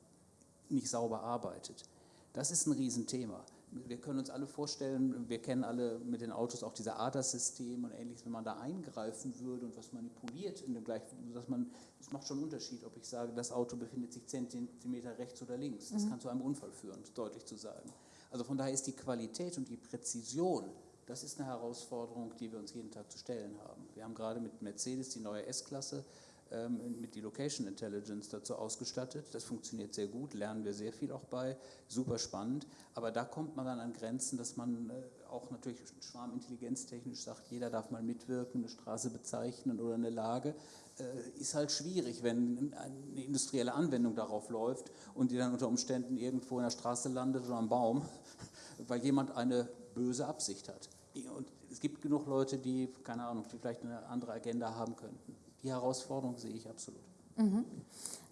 nicht sauber arbeitet. Das ist ein Riesenthema wir können uns alle vorstellen, wir kennen alle mit den Autos auch diese ADAS-System und ähnliches, wenn man da eingreifen würde und was manipuliert in dem gleichen, dass man, es macht schon einen Unterschied, ob ich sage, das Auto befindet sich Zentimeter rechts oder links. Das mhm. kann zu einem Unfall führen, deutlich zu sagen. Also von daher ist die Qualität und die Präzision, das ist eine Herausforderung, die wir uns jeden Tag zu stellen haben. Wir haben gerade mit Mercedes die neue S-Klasse mit die Location Intelligence dazu ausgestattet. Das funktioniert sehr gut, lernen wir sehr viel auch bei, super spannend. Aber da kommt man dann an Grenzen, dass man äh, auch natürlich schwarmintelligenztechnisch sagt, jeder darf mal mitwirken, eine Straße bezeichnen oder eine Lage. Äh, ist halt schwierig, wenn eine industrielle Anwendung darauf läuft und die dann unter Umständen irgendwo in der Straße landet oder am Baum, weil jemand eine böse Absicht hat. Und es gibt genug Leute, die, keine Ahnung, die vielleicht eine andere Agenda haben könnten die Herausforderung sehe ich absolut. Mhm.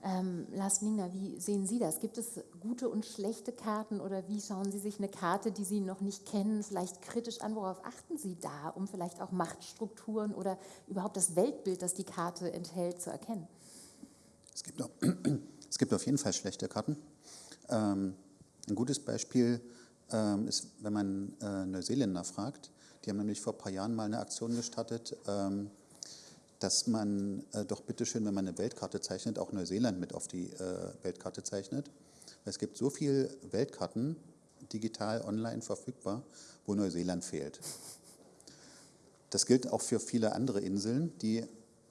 Ähm, Lars Ningner, wie sehen Sie das? Gibt es gute und schlechte Karten oder wie schauen Sie sich eine Karte, die Sie noch nicht kennen, vielleicht kritisch an? Worauf achten Sie da, um vielleicht auch Machtstrukturen oder überhaupt das Weltbild, das die Karte enthält, zu erkennen? Es gibt, auch, es gibt auf jeden Fall schlechte Karten. Ähm, ein gutes Beispiel ähm, ist, wenn man äh, Neuseeländer fragt. Die haben nämlich vor ein paar Jahren mal eine Aktion gestartet, ähm, dass man äh, doch bitteschön, wenn man eine Weltkarte zeichnet, auch Neuseeland mit auf die äh, Weltkarte zeichnet. Es gibt so viele Weltkarten digital online verfügbar, wo Neuseeland fehlt. Das gilt auch für viele andere Inseln, die,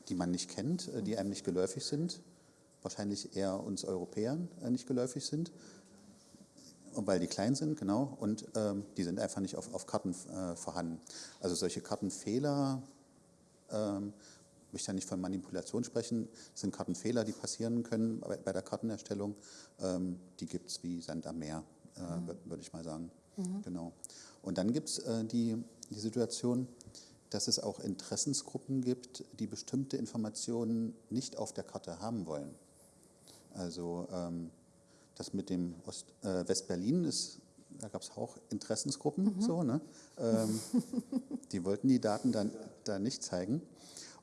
die man nicht kennt, äh, die einem nicht geläufig sind, wahrscheinlich eher uns Europäern äh, nicht geläufig sind, weil die klein sind, genau, und ähm, die sind einfach nicht auf, auf Karten äh, vorhanden. Also solche Kartenfehler ähm, möchte ja nicht von Manipulation sprechen, das sind Kartenfehler, die passieren können bei der Kartenerstellung. Ähm, die gibt es wie Sand am Meer, äh, mhm. würde ich mal sagen. Mhm. Genau. Und dann gibt es äh, die, die Situation, dass es auch Interessensgruppen gibt, die bestimmte Informationen nicht auf der Karte haben wollen. Also ähm, das mit dem Ost, äh, West-Berlin ist, da gab es auch Interessensgruppen, mhm. so, ne? Ähm, die wollten die Daten dann da nicht zeigen.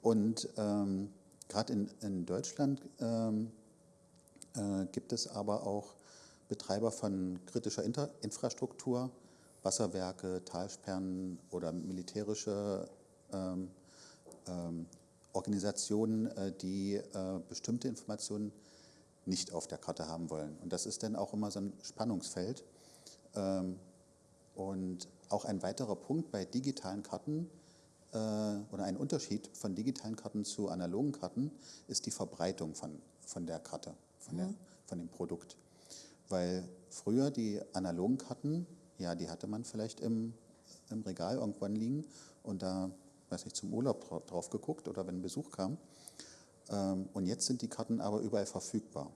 Und ähm, gerade in, in, Deutschland ähm, äh, gibt es aber auch Betreiber von kritischer Inter Infrastruktur, Wasserwerke, Talsperren oder militärische ähm, ähm Organisationen, äh, die äh, bestimmte Informationen nicht auf der Karte haben wollen. Und das ist dann auch immer so ein Spannungsfeld. Ähm, und auch ein weiterer Punkt bei digitalen Karten äh, oder ein Unterschied von digitalen Karten zu analogen Karten ist die Verbreitung von, von der Karte, von, der, mhm. von dem Produkt. Weil früher die analogen Karten, ja, die hatte man vielleicht im, im Regal irgendwann liegen und da, weiß ich, zum Urlaub drauf geguckt oder wenn Besuch kam. Ähm, und jetzt sind die Karten aber überall verfügbar.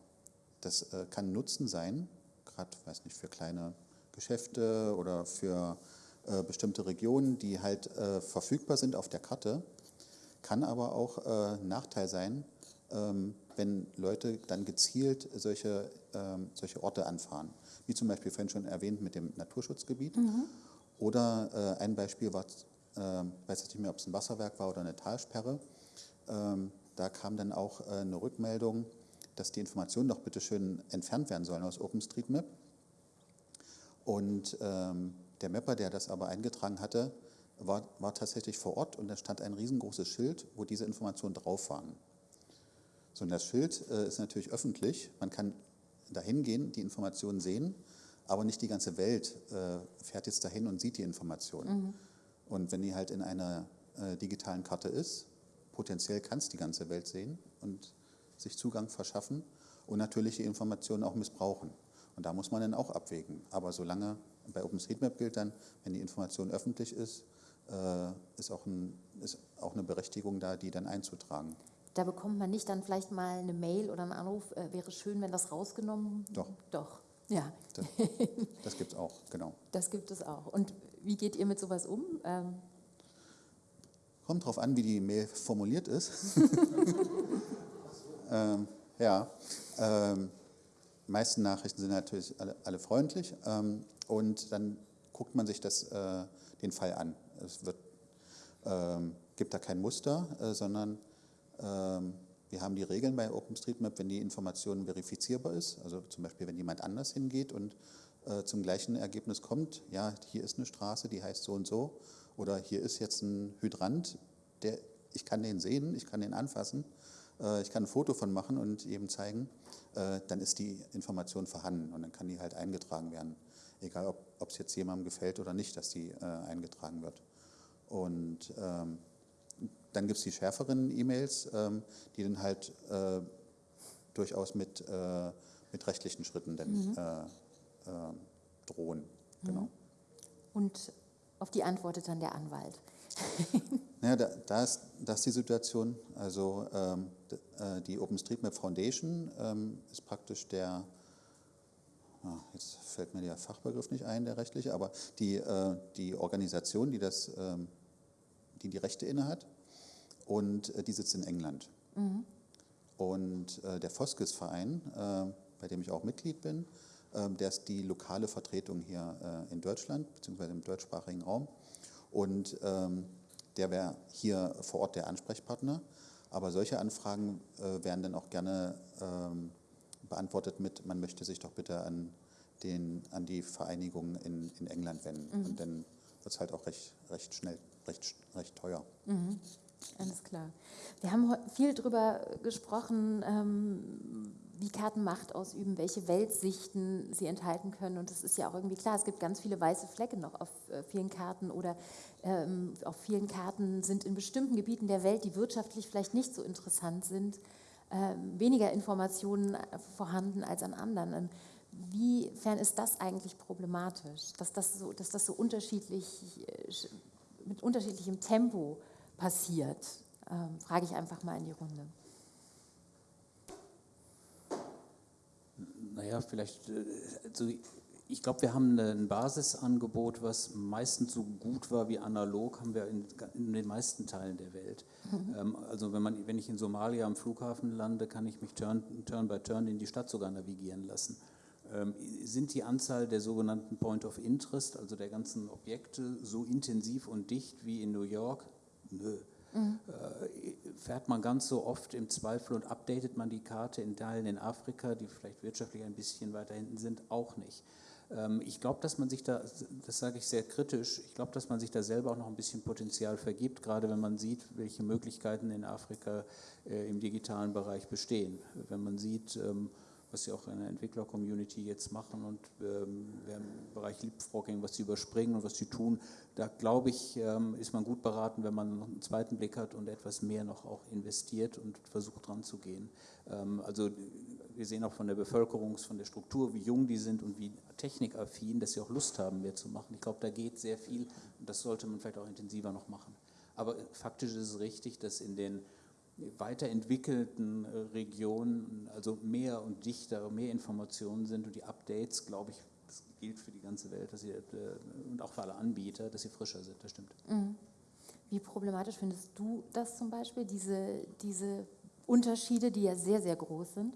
Das äh, kann Nutzen sein, gerade, weiß nicht, für kleine Geschäfte oder für äh, bestimmte Regionen, die halt äh, verfügbar sind auf der Karte. Kann aber auch äh, Nachteil sein, ähm, wenn Leute dann gezielt solche, ähm, solche Orte anfahren. Wie zum Beispiel vorhin schon erwähnt mit dem Naturschutzgebiet. Mhm. Oder äh, ein Beispiel war, äh, weiß ich nicht mehr, ob es ein Wasserwerk war oder eine Talsperre. Ähm, da kam dann auch äh, eine Rückmeldung, dass die Informationen doch bitte schön entfernt werden sollen aus OpenStreetMap. Und ähm, der Mapper, der das aber eingetragen hatte, war, war tatsächlich vor Ort und da stand ein riesengroßes Schild, wo diese Informationen drauf waren. So, und das Schild äh, ist natürlich öffentlich. Man kann da hingehen, die Informationen sehen, aber nicht die ganze Welt äh, fährt jetzt dahin und sieht die Informationen. Mhm. Und wenn die halt in einer äh, digitalen Karte ist, potenziell kann es die ganze Welt sehen und sich Zugang verschaffen und natürlich die Informationen auch missbrauchen. Und da muss man dann auch abwägen. Aber solange bei OpenStreetMap gilt dann, wenn die Information öffentlich ist, äh, ist, auch ein, ist auch eine Berechtigung da, die dann einzutragen. da bekommt man nicht dann vielleicht mal eine Mail oder einen Anruf, äh, wäre schön, wenn das rausgenommen Doch. Doch, ja. Das, das gibt es auch, genau. Das gibt es auch. Und wie geht ihr mit sowas um? Ähm, Kommt drauf an, wie die Mail formuliert ist. ähm, ja, ähm, die meisten Nachrichten sind natürlich alle, alle freundlich ähm, und dann guckt man sich das, äh, den Fall an. Es wird, ähm, gibt da kein Muster, äh, sondern ähm, wir haben die Regeln bei OpenStreetMap, wenn die Information verifizierbar ist, also zum Beispiel, wenn jemand anders hingeht und äh, zum gleichen Ergebnis kommt, ja, hier ist eine Straße, die heißt so und so, oder hier ist jetzt ein Hydrant, der, ich kann den sehen, ich kann den anfassen, äh, ich kann ein Foto von machen und eben zeigen, äh, dann ist die Information vorhanden und dann kann die halt eingetragen werden. Egal, ob es jetzt jemandem gefällt oder nicht, dass die äh, eingetragen wird. Und ähm, dann gibt es die schärferen E-Mails, ähm, die dann halt äh, durchaus mit, äh, mit rechtlichen Schritten dann, mhm. äh, äh drohen. Genau. Mhm. Und auf die antwortet dann der Anwalt. ja, da, da, ist, da ist die Situation, also ähm, äh, die OpenStreetMap Foundation ähm, ist praktisch der, jetzt fällt mir der Fachbegriff nicht ein, der rechtliche, aber die, äh, die Organisation, die, das, ähm, die die Rechte innehat und äh, die sitzt in England. Mhm. Und äh, der Foskis-Verein, äh, bei dem ich auch Mitglied bin, ähm, der ist die lokale Vertretung hier in Deutschland, beziehungsweise im deutschsprachigen Raum. Und ähm, der wäre hier vor Ort der Ansprechpartner. Aber solche Anfragen äh, werden dann auch gerne ähm, beantwortet mit, man möchte sich doch bitte an, den, an die Vereinigung in, in England wenden. Mhm. Und dann wird es halt auch recht, recht schnell, recht, recht teuer. Mhm. Alles klar. Wir haben viel darüber gesprochen, ähm, wie Karten Macht ausüben, welche Weltsichten sie enthalten können. Und es ist ja auch irgendwie klar, es gibt ganz viele weiße Flecke noch auf äh, vielen Karten oder ähm, auf vielen Karten sind in bestimmten Gebieten der Welt, die wirtschaftlich vielleicht nicht so interessant sind, äh, weniger Informationen äh, vorhanden als an anderen. Wiefern ist das eigentlich problematisch, dass das so, dass das so unterschiedlich, äh, mit unterschiedlichem Tempo passiert? Ähm, frage ich einfach mal in die Runde. Naja, vielleicht, also ich glaube, wir haben ein Basisangebot, was meistens so gut war wie analog, haben wir in, in den meisten Teilen der Welt. Mhm. Ähm, also wenn, man, wenn ich in Somalia am Flughafen lande, kann ich mich turn, turn by turn in die Stadt sogar navigieren lassen. Ähm, sind die Anzahl der sogenannten Point of Interest, also der ganzen Objekte, so intensiv und dicht wie in New York? Nö. Mhm. fährt man ganz so oft im Zweifel und updatet man die Karte in Teilen in Afrika, die vielleicht wirtschaftlich ein bisschen weiter hinten sind, auch nicht. Ähm, ich glaube, dass man sich da, das sage ich sehr kritisch, ich glaube, dass man sich da selber auch noch ein bisschen Potenzial vergibt, gerade wenn man sieht, welche Möglichkeiten in Afrika äh, im digitalen Bereich bestehen. Wenn man sieht, ähm, was sie auch in der Entwickler-Community jetzt machen und ähm, im Bereich Leapfrogging, was sie überspringen und was sie tun, da glaube ich, ist man gut beraten, wenn man einen zweiten Blick hat und etwas mehr noch auch investiert und versucht dran zu gehen. Also wir sehen auch von der Bevölkerung, von der Struktur, wie jung die sind und wie technikaffin, dass sie auch Lust haben, mehr zu machen. Ich glaube, da geht sehr viel und das sollte man vielleicht auch intensiver noch machen. Aber faktisch ist es richtig, dass in den weiterentwickelten äh, Regionen also mehr und dichter, mehr Informationen sind und die Updates, glaube ich, das gilt für die ganze Welt dass sie, äh, und auch für alle Anbieter, dass sie frischer sind, das stimmt. Mhm. Wie problematisch findest du das zum Beispiel, diese, diese Unterschiede, die ja sehr, sehr groß sind?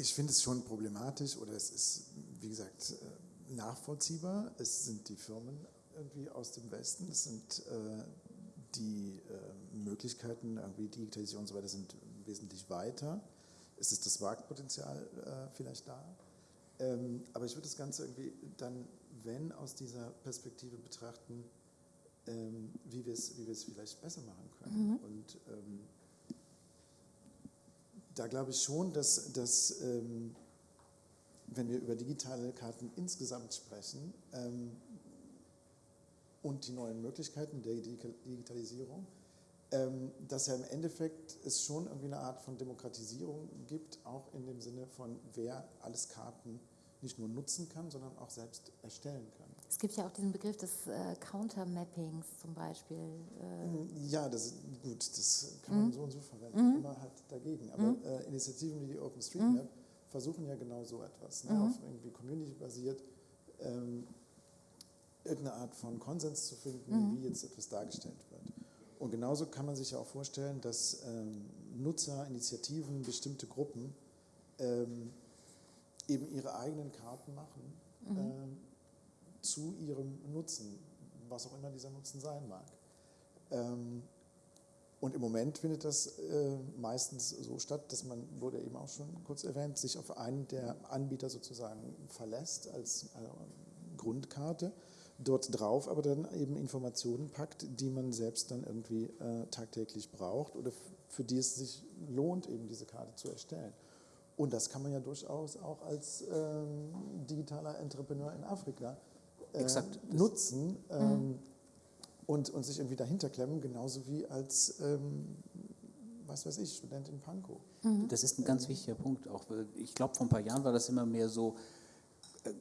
Ich finde es schon problematisch oder es ist, wie gesagt, äh, nachvollziehbar. Es sind die Firmen irgendwie aus dem Westen, es sind äh, die äh, Möglichkeiten, irgendwie Digitalisierung und so weiter sind wesentlich weiter. Es ist das Marktpotenzial äh, vielleicht da. Ähm, aber ich würde das Ganze irgendwie dann, wenn aus dieser Perspektive betrachten, ähm, wie wir es wie vielleicht besser machen können. Mhm. Und ähm, da glaube ich schon, dass, dass ähm, wenn wir über digitale Karten insgesamt sprechen, ähm, und die neuen Möglichkeiten der Digitalisierung, ähm, dass ja im Endeffekt es schon irgendwie eine Art von Demokratisierung gibt, auch in dem Sinne von, wer alles Karten nicht nur nutzen kann, sondern auch selbst erstellen kann. Es gibt ja auch diesen Begriff des äh, Countermappings zum Beispiel. Äh. Ja, das gut, das kann man mhm. so und so verwenden, mhm. immer halt dagegen. Aber mhm. äh, Initiativen wie die OpenStreetMap mhm. versuchen ja genau so etwas, ne, auf irgendwie Community basiert, ähm, irgendeine Art von Konsens zu finden, wie jetzt etwas dargestellt wird. Und genauso kann man sich ja auch vorstellen, dass ähm, Nutzer, Initiativen, bestimmte Gruppen ähm, eben ihre eigenen Karten machen mhm. äh, zu ihrem Nutzen, was auch immer dieser Nutzen sein mag. Ähm, und im Moment findet das äh, meistens so statt, dass man, wurde eben auch schon kurz erwähnt, sich auf einen der Anbieter sozusagen verlässt als äh, Grundkarte, dort drauf aber dann eben Informationen packt, die man selbst dann irgendwie äh, tagtäglich braucht oder für die es sich lohnt, eben diese Karte zu erstellen. Und das kann man ja durchaus auch als ähm, digitaler Entrepreneur in Afrika äh, nutzen ähm, mhm. und, und sich irgendwie dahinter klemmen, genauso wie als, ähm, was weiß ich, Student in Pankow. Mhm. Das ist ein ganz wichtiger Punkt. Auch, ich glaube, vor ein paar Jahren war das immer mehr so,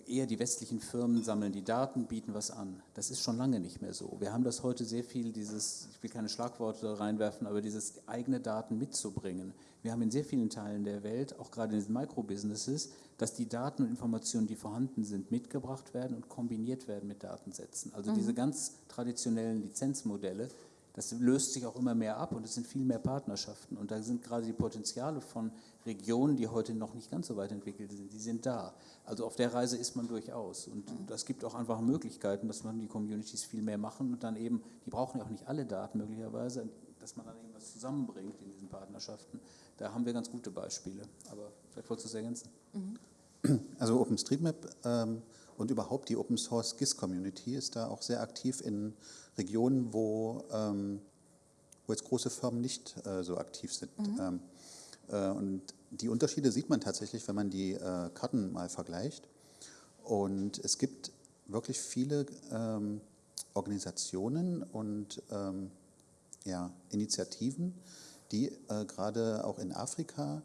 eher die westlichen Firmen sammeln die Daten, bieten was an. Das ist schon lange nicht mehr so. Wir haben das heute sehr viel, dieses, ich will keine Schlagworte reinwerfen, aber dieses eigene Daten mitzubringen. Wir haben in sehr vielen Teilen der Welt, auch gerade in den Microbusinesses, dass die Daten und Informationen, die vorhanden sind, mitgebracht werden und kombiniert werden mit Datensätzen. Also mhm. diese ganz traditionellen Lizenzmodelle, das löst sich auch immer mehr ab und es sind viel mehr Partnerschaften. Und da sind gerade die Potenziale von Regionen, die heute noch nicht ganz so weit entwickelt sind, die sind da. Also auf der Reise ist man durchaus. Und das gibt auch einfach Möglichkeiten, dass man die Communities viel mehr machen und dann eben, die brauchen ja auch nicht alle Daten möglicherweise, dass man dann irgendwas zusammenbringt in diesen Partnerschaften. Da haben wir ganz gute Beispiele. Aber vielleicht wolltest du es ergänzen. Also OpenStreetMap ähm, und überhaupt die Open Source GIS Community ist da auch sehr aktiv in Regionen, wo, ähm, wo jetzt große Firmen nicht äh, so aktiv sind. Mhm. Ähm, äh, und die Unterschiede sieht man tatsächlich, wenn man die äh, Karten mal vergleicht. Und es gibt wirklich viele ähm, Organisationen und ähm, ja, Initiativen, die äh, gerade auch in Afrika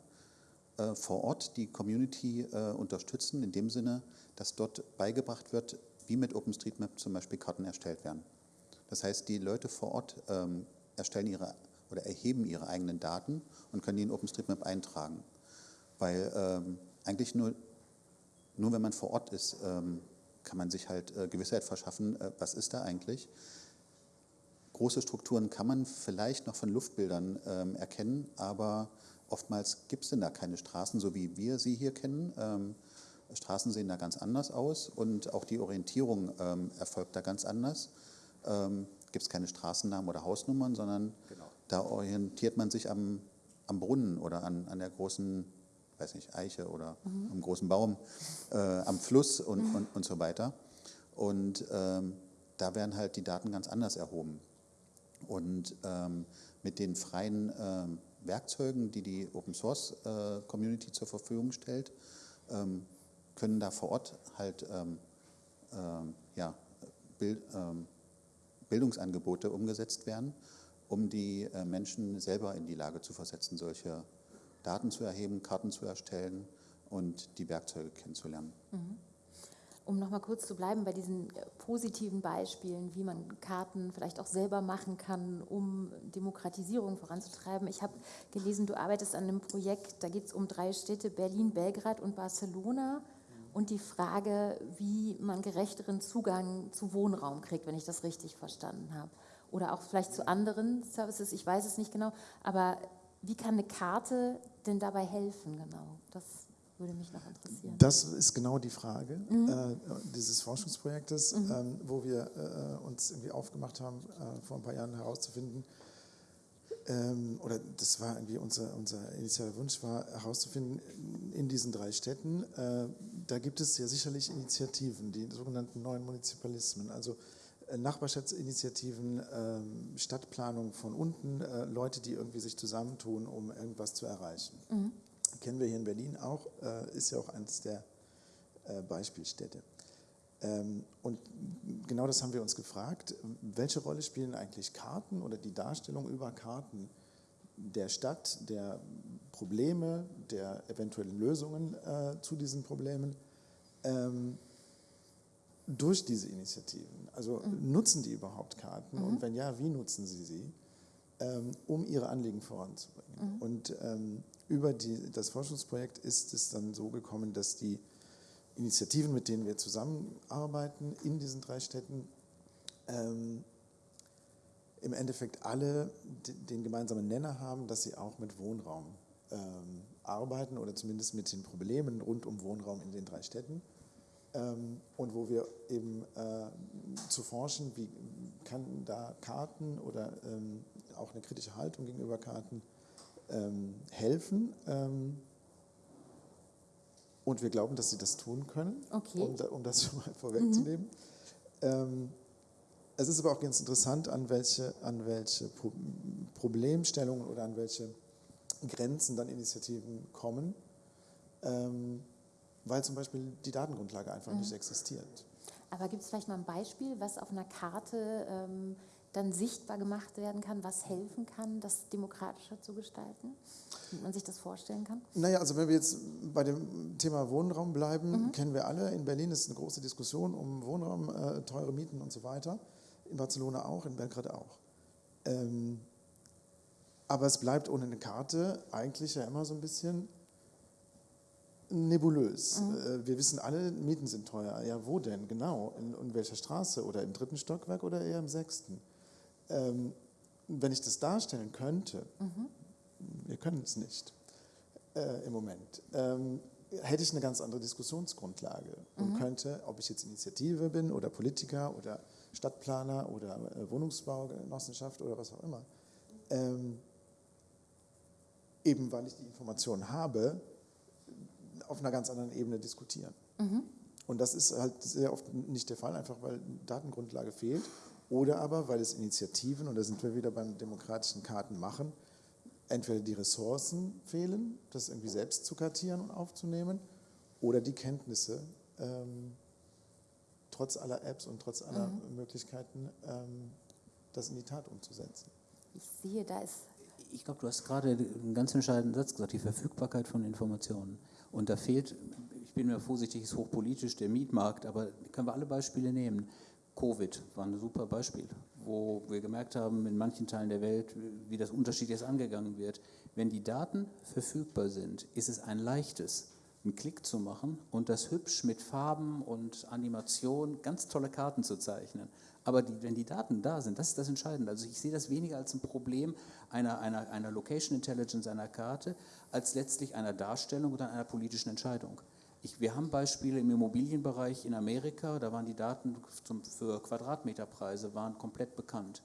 äh, vor Ort die Community äh, unterstützen, in dem Sinne, dass dort beigebracht wird, wie mit OpenStreetMap zum Beispiel Karten erstellt werden. Das heißt, die Leute vor Ort ähm, erstellen ihre oder erheben ihre eigenen Daten und können die in OpenStreetMap eintragen. Weil ähm, eigentlich nur, nur wenn man vor Ort ist, ähm, kann man sich halt äh, Gewissheit verschaffen, äh, was ist da eigentlich. Große Strukturen kann man vielleicht noch von Luftbildern ähm, erkennen, aber oftmals gibt es denn da keine Straßen, so wie wir sie hier kennen. Ähm, Straßen sehen da ganz anders aus und auch die Orientierung ähm, erfolgt da ganz anders. Ähm, gibt es keine Straßennamen oder Hausnummern, sondern genau. Da orientiert man sich am, am Brunnen oder an, an der großen, weiß nicht, Eiche oder mhm. am großen Baum, äh, am Fluss und, mhm. und, und so weiter. Und ähm, da werden halt die Daten ganz anders erhoben. Und ähm, mit den freien ähm, Werkzeugen, die die Open Source äh, Community zur Verfügung stellt, ähm, können da vor Ort halt ähm, ähm, ja, Bild, Bildungsangebote umgesetzt werden um die äh, Menschen selber in die Lage zu versetzen, solche Daten zu erheben, Karten zu erstellen und die Werkzeuge kennenzulernen. Mhm. Um nochmal kurz zu bleiben bei diesen äh, positiven Beispielen, wie man Karten vielleicht auch selber machen kann, um Demokratisierung voranzutreiben. Ich habe gelesen, du arbeitest an einem Projekt, da geht es um drei Städte, Berlin, Belgrad und Barcelona und die Frage, wie man gerechteren Zugang zu Wohnraum kriegt, wenn ich das richtig verstanden habe oder auch vielleicht zu anderen Services, ich weiß es nicht genau, aber wie kann eine Karte denn dabei helfen genau? Das würde mich noch interessieren. Das ist genau die Frage mhm. äh, dieses Forschungsprojektes, mhm. ähm, wo wir äh, uns irgendwie aufgemacht haben, äh, vor ein paar Jahren herauszufinden, ähm, oder das war irgendwie unser, unser initialer Wunsch, war herauszufinden, in diesen drei Städten, äh, da gibt es ja sicherlich Initiativen, die sogenannten neuen Munizipalismen, also Nachbarschaftsinitiativen, ähm, Stadtplanung von unten, äh, Leute, die irgendwie sich zusammentun, um irgendwas zu erreichen. Mhm. Kennen wir hier in Berlin auch, äh, ist ja auch eines der Beispielstädte. Ähm, und genau das haben wir uns gefragt. Welche Rolle spielen eigentlich Karten oder die Darstellung über Karten der Stadt, der Probleme, der eventuellen Lösungen zu diesen Problemen? Ähm, durch diese Initiativen? Also Mhm. nutzen die überhaupt Karten und wenn ja, wie nutzen sie sie, ähm, um ihre Anliegen voranzubringen? Mhm. Und ähm, über die, das Forschungsprojekt ist es dann so gekommen, dass die Initiativen, mit denen wir zusammenarbeiten in diesen drei Städten, ähm, im Endeffekt alle den gemeinsamen Nenner haben, dass sie auch mit Wohnraum ähm, arbeiten oder zumindest mit den Problemen rund um Wohnraum in den drei Städten. Ähm, und wo wir eben äh, zu forschen, wie kann da Karten oder ähm, auch eine kritische Haltung gegenüber Karten ähm, helfen. Ähm, und wir glauben, dass sie das tun können, Okay. um, um das schon mal vorwegzunehmen. Ähm, es ist aber auch ganz interessant, an welche, an welche Pro Problemstellungen oder an welche Grenzen dann Initiativen kommen, ähm, weil zum Beispiel die Datengrundlage einfach nicht existiert. Aber gibt es vielleicht mal ein Beispiel, was auf einer Karte ähm, dann sichtbar gemacht werden kann, was helfen kann, das demokratischer zu gestalten? Wie man sich das vorstellen kann? Naja, also wenn wir jetzt bei dem Thema Wohnraum bleiben, kennen wir alle, in Berlin ist eine große Diskussion um Wohnraum, äh, teure Mieten und so weiter. In Barcelona auch, in Belgrad auch. Ähm, aber es bleibt ohne eine Karte eigentlich ja immer so ein bisschen nebulös. Äh, wir wissen alle, Mieten sind teuer. Ja, wo denn genau? In, in welcher Straße? Oder im dritten Stockwerk oder eher im sechsten? Ähm, wenn ich das darstellen könnte, wir können es nicht äh, im Moment, ähm, hätte ich eine ganz andere Diskussionsgrundlage und könnte, ob ich jetzt Initiative bin oder Politiker oder Stadtplaner oder äh, Wohnungsbaugenossenschaft oder was auch immer, ähm, eben weil ich die Informationen habe, auf einer ganz anderen Ebene diskutieren. Und das ist halt sehr oft nicht der Fall, einfach weil Datengrundlage fehlt oder aber weil es Initiativen, und da sind wir wieder beim demokratischen Kartenmachen, entweder die Ressourcen fehlen, das irgendwie selbst zu kartieren und aufzunehmen, oder die Kenntnisse, ähm, trotz aller Apps und trotz aller Möglichkeiten, ähm, das in die Tat umzusetzen. Ich sehe, da ist Ich glaube, du hast gerade einen ganz entscheidenden Satz gesagt, die Verfügbarkeit von Informationen. Und da fehlt, ich bin mir vorsichtig, ist hochpolitisch der Mietmarkt, aber können wir alle Beispiele nehmen. Covid war ein super Beispiel, wo wir gemerkt haben, in manchen Teilen der Welt, wie das unterschiedlich jetzt angegangen wird. Wenn die Daten verfügbar sind, ist es ein leichtes, einen Klick zu machen und das hübsch mit Farben und Animation, ganz tolle Karten zu zeichnen. Aber die, wenn die Daten da sind, das ist das Entscheidende. Also ich sehe das weniger als ein Problem einer, einer, einer Location Intelligence einer Karte, als letztlich einer Darstellung oder einer politischen Entscheidung. Ich, wir haben Beispiele im Immobilienbereich in Amerika, da waren die Daten zum, für Quadratmeterpreise waren komplett bekannt.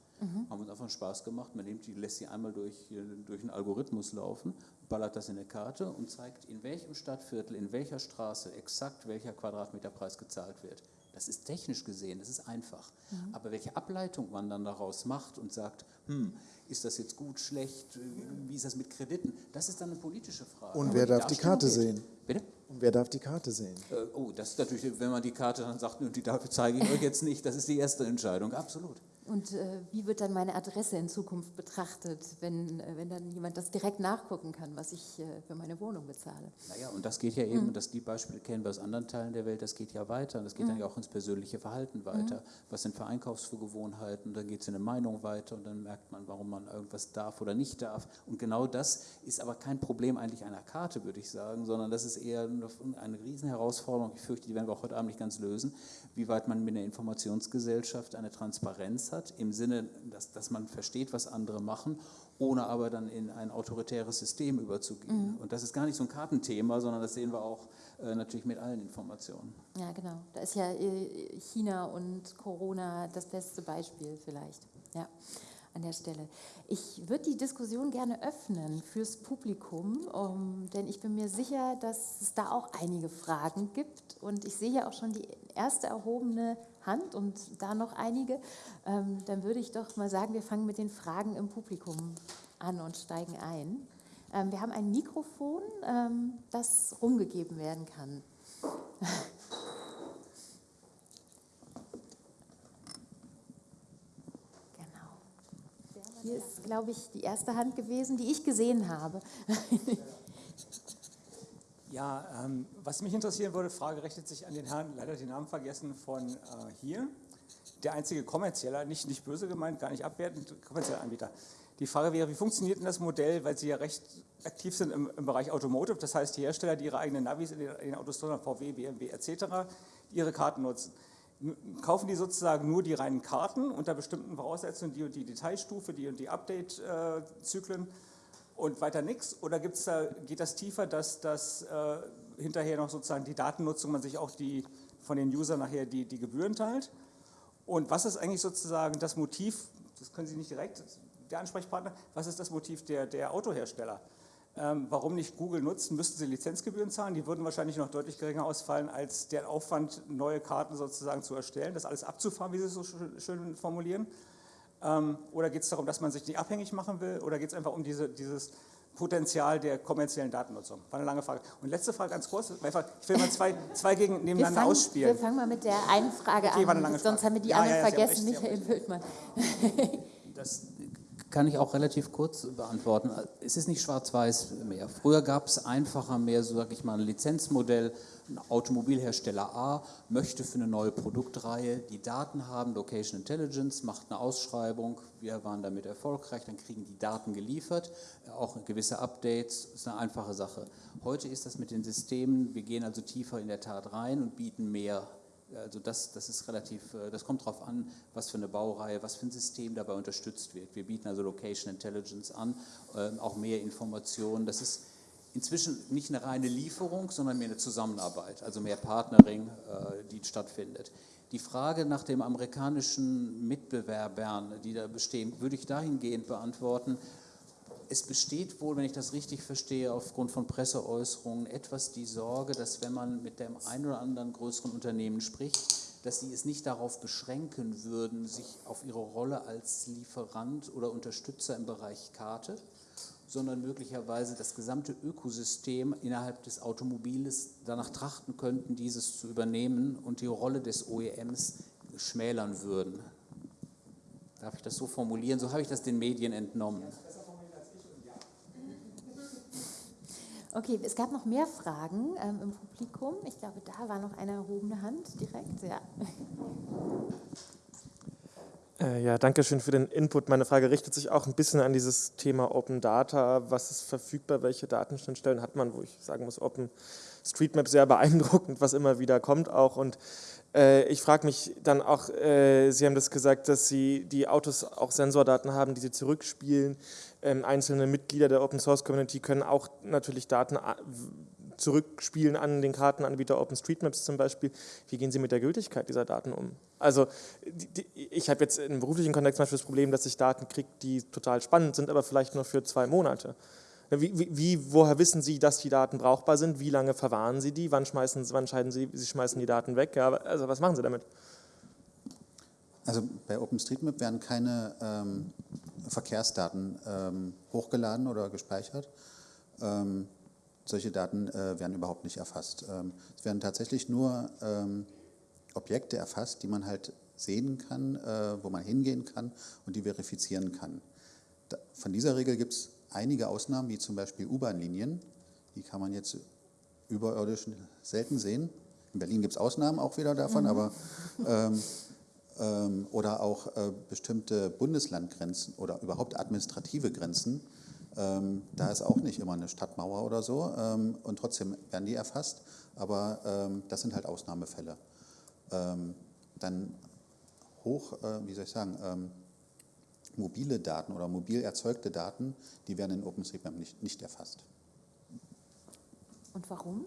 Haben uns einfach Spaß gemacht. Man nimmt die, lässt sie einmal durch, äh, durch einen Algorithmus laufen, ballert das in eine Karte und zeigt, in welchem Stadtviertel, in welcher Straße exakt welcher Quadratmeterpreis gezahlt wird. Das ist technisch gesehen, das ist einfach. Aber welche Ableitung man dann daraus macht und sagt, hm, ist das jetzt gut, schlecht, äh, wie ist das mit Krediten, das ist dann eine politische Frage. Und wer darf die Karte geht. sehen? Bitte? Und wer darf die Karte sehen? Äh, oh, das ist natürlich, wenn man die Karte dann sagt, "Nö, die dafür zeige ich euch jetzt nicht, das ist die erste Entscheidung, absolut. Und äh, wie wird dann meine Adresse in Zukunft betrachtet, wenn, äh, wenn dann jemand das direkt nachgucken kann, was ich äh, für meine Wohnung bezahle? Naja, und das geht ja eben, dass die Beispiele kennen wir aus anderen Teilen der Welt, das geht ja weiter. Das geht dann ja auch ins persönliche Verhalten weiter. Was sind für Einkaufsgewohnheiten? Dann geht es in eine Meinung weiter und dann merkt man, warum man irgendwas darf oder nicht darf. Und genau das ist aber kein Problem eigentlich einer Karte, würde ich sagen, sondern das ist eher eine eine Riesenherausforderung. Ich fürchte, die werden wir auch heute Abend nicht ganz lösen, wie weit man mit einer Informationsgesellschaft eine Transparenz hat, im Sinne, dass, dass man versteht, was andere machen, ohne aber dann in ein autoritäres System überzugehen. Und das ist gar nicht so ein Kartenthema, sondern das sehen wir auch äh, natürlich mit allen Informationen. Ja, genau. Da ist ja äh, China und Corona das beste Beispiel vielleicht. Ja, an der Stelle. Ich würde die Diskussion gerne öffnen fürs Publikum, um, denn ich bin mir sicher, dass es da auch einige Fragen gibt. Und ich sehe ja auch schon die erste erhobene Hand und da noch einige. Ähm, dann würde ich doch mal sagen, wir fangen mit den Fragen im Publikum an und steigen ein. Ähm, wir haben ein Mikrofon, ähm, das rumgegeben werden kann. Genau. Hier ist, glaube ich, die erste Hand gewesen, die ich gesehen habe. Ja, ähm, was mich interessieren würde, Frage richtet sich an den Herrn, leider den Namen vergessen, von äh, hier. Der einzige kommerzielle, nicht, nicht böse gemeint, gar nicht abwertend, kommerzielle Anbieter. Die Frage wäre, wie funktioniert denn das Modell, weil Sie ja recht aktiv sind im, im Bereich Automotive, das heißt die Hersteller, die ihre eigenen Navis in den, in den Autos VW, BMW etc., ihre Karten nutzen. Kaufen die sozusagen nur die reinen Karten unter bestimmten Voraussetzungen, die und die Detailstufe, die und die Update-Zyklen äh, und weiter nichts? Oder gibt's da, geht das tiefer, dass, dass äh, hinterher noch sozusagen die Datennutzung, man sich auch die, von den Usern nachher die, die Gebühren teilt? Und was ist eigentlich sozusagen das Motiv, das können Sie nicht direkt, der Ansprechpartner, was ist das Motiv der, der Autohersteller? Ähm, warum nicht Google nutzen? Müssten sie Lizenzgebühren zahlen? Die würden wahrscheinlich noch deutlich geringer ausfallen, als der Aufwand, neue Karten sozusagen zu erstellen, das alles abzufahren, wie Sie es so schön formulieren. Ähm, oder geht es darum, dass man sich nicht abhängig machen will? Oder geht es einfach um diese, dieses Potenzial der kommerziellen Datennutzung? War eine lange Frage. Und letzte Frage ganz kurz. Einfach, ich will mal zwei, zwei gegen nebeneinander wir fangen, ausspielen. Wir fangen mal mit der einen Frage okay, an, sonst haben wir die ja, anderen ja, vergessen. Michael Wildmann. Das kann ich auch relativ kurz beantworten. Es ist nicht schwarz-weiß mehr. Früher gab es einfacher mehr, so sage ich mal, ein Lizenzmodell. Ein Automobilhersteller A möchte für eine neue Produktreihe die Daten haben, Location Intelligence, macht eine Ausschreibung, wir waren damit erfolgreich, dann kriegen die Daten geliefert, auch gewisse Updates, ist eine einfache Sache. Heute ist das mit den Systemen, wir gehen also tiefer in der Tat rein und bieten mehr. Also das, das ist relativ, äh, das kommt darauf an, was für eine Baureihe, was für ein System dabei unterstützt wird. Wir bieten also Location Intelligence an, ähm, auch mehr Informationen. Das ist inzwischen nicht eine reine Lieferung, sondern mehr eine Zusammenarbeit, also mehr Partnering, äh, die stattfindet. Die Frage nach dem amerikanischen Mitbewerbern, die da bestehen, würde ich dahingehend beantworten, es besteht wohl, wenn ich das richtig verstehe, aufgrund von Presseäußerungen etwas die Sorge, dass wenn man mit dem einen oder anderen größeren Unternehmen spricht, dass sie es nicht darauf beschränken würden, sich auf ihre Rolle als Lieferant oder Unterstützer im Bereich Karte, sondern möglicherweise das gesamte Ökosystem innerhalb des Automobiles danach trachten könnten, dieses zu übernehmen und die Rolle des OEMs schmälern würden. Darf ich das so formulieren? So habe ich das den Medien entnommen. Okay, es gab noch mehr Fragen ähm, im Publikum. Ich glaube, da war noch eine erhobene Hand direkt. Ja. Äh, ja, danke schön für den Input. Meine Frage richtet sich auch ein bisschen an dieses Thema Open Data. Was ist verfügbar? Welche Datenschnittstellen hat man? Wo ich sagen muss, Open Streetmap sehr beeindruckend, was immer wieder kommt auch. Und äh, ich frage mich dann auch, äh, Sie haben das gesagt, dass Sie die Autos auch Sensordaten haben, die Sie zurückspielen. Ähm, einzelne Mitglieder der Open Source Community können auch natürlich Daten zurückspielen an den Kartenanbieter OpenStreetMaps zum Beispiel. Wie gehen Sie mit der Gültigkeit dieser Daten um? Also die, ich habe jetzt im beruflichen Kontext zum Beispiel das Problem, dass ich Daten kriege, die total spannend sind, aber vielleicht nur für zwei Monate. Wie, wie, woher wissen Sie, dass die Daten brauchbar sind? Wie lange verwahren Sie die? Wann, schmeißen, wann entscheiden Sie, Sie schmeißen die Daten weg? Ja, also was machen Sie damit? Also bei OpenStreetMap werden keine ähm, Verkehrsdaten ähm, hochgeladen oder gespeichert. Ähm, solche Daten äh, werden überhaupt nicht erfasst. Ähm, es werden tatsächlich nur ähm, Objekte erfasst, die man halt sehen kann, äh, wo man hingehen kann und die verifizieren kann. Da, von dieser Regel gibt es einige Ausnahmen, wie zum Beispiel U-Bahn-Linien. Die kann man jetzt überirdisch selten sehen. In Berlin gibt es Ausnahmen auch wieder davon, mhm. aber ähm, ähm, oder auch äh, bestimmte Bundeslandgrenzen oder überhaupt administrative Grenzen. Ähm, da ist auch nicht immer eine Stadtmauer oder so ähm, und trotzdem werden die erfasst, aber ähm, das sind halt Ausnahmefälle. Ähm, dann hoch, äh, wie soll ich sagen, ähm, mobile Daten oder mobil erzeugte Daten, die werden in OpenStreetMap nicht, nicht erfasst. Und warum?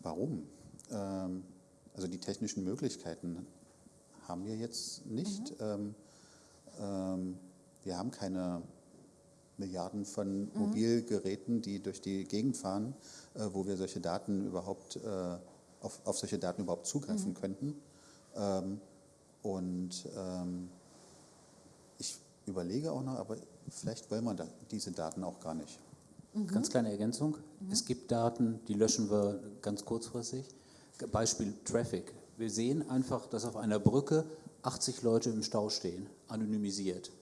warum? Also die technischen Möglichkeiten haben wir jetzt nicht. Mhm. Ähm, wir haben keine Milliarden von mhm. Mobilgeräten, die durch die Gegend fahren, äh, wo wir solche Daten überhaupt, äh, auf, auf, solche Daten überhaupt zugreifen mhm. könnten. Ähm, und ähm, ich überlege auch noch, aber vielleicht wollen wir da, diese Daten auch gar nicht. Mhm. Ganz kleine Ergänzung. Mhm. Es gibt Daten, die löschen wir ganz kurzfristig. Beispiel Traffic. Wir sehen einfach, dass auf einer Brücke 80 Leute im Stau stehen, anonymisiert.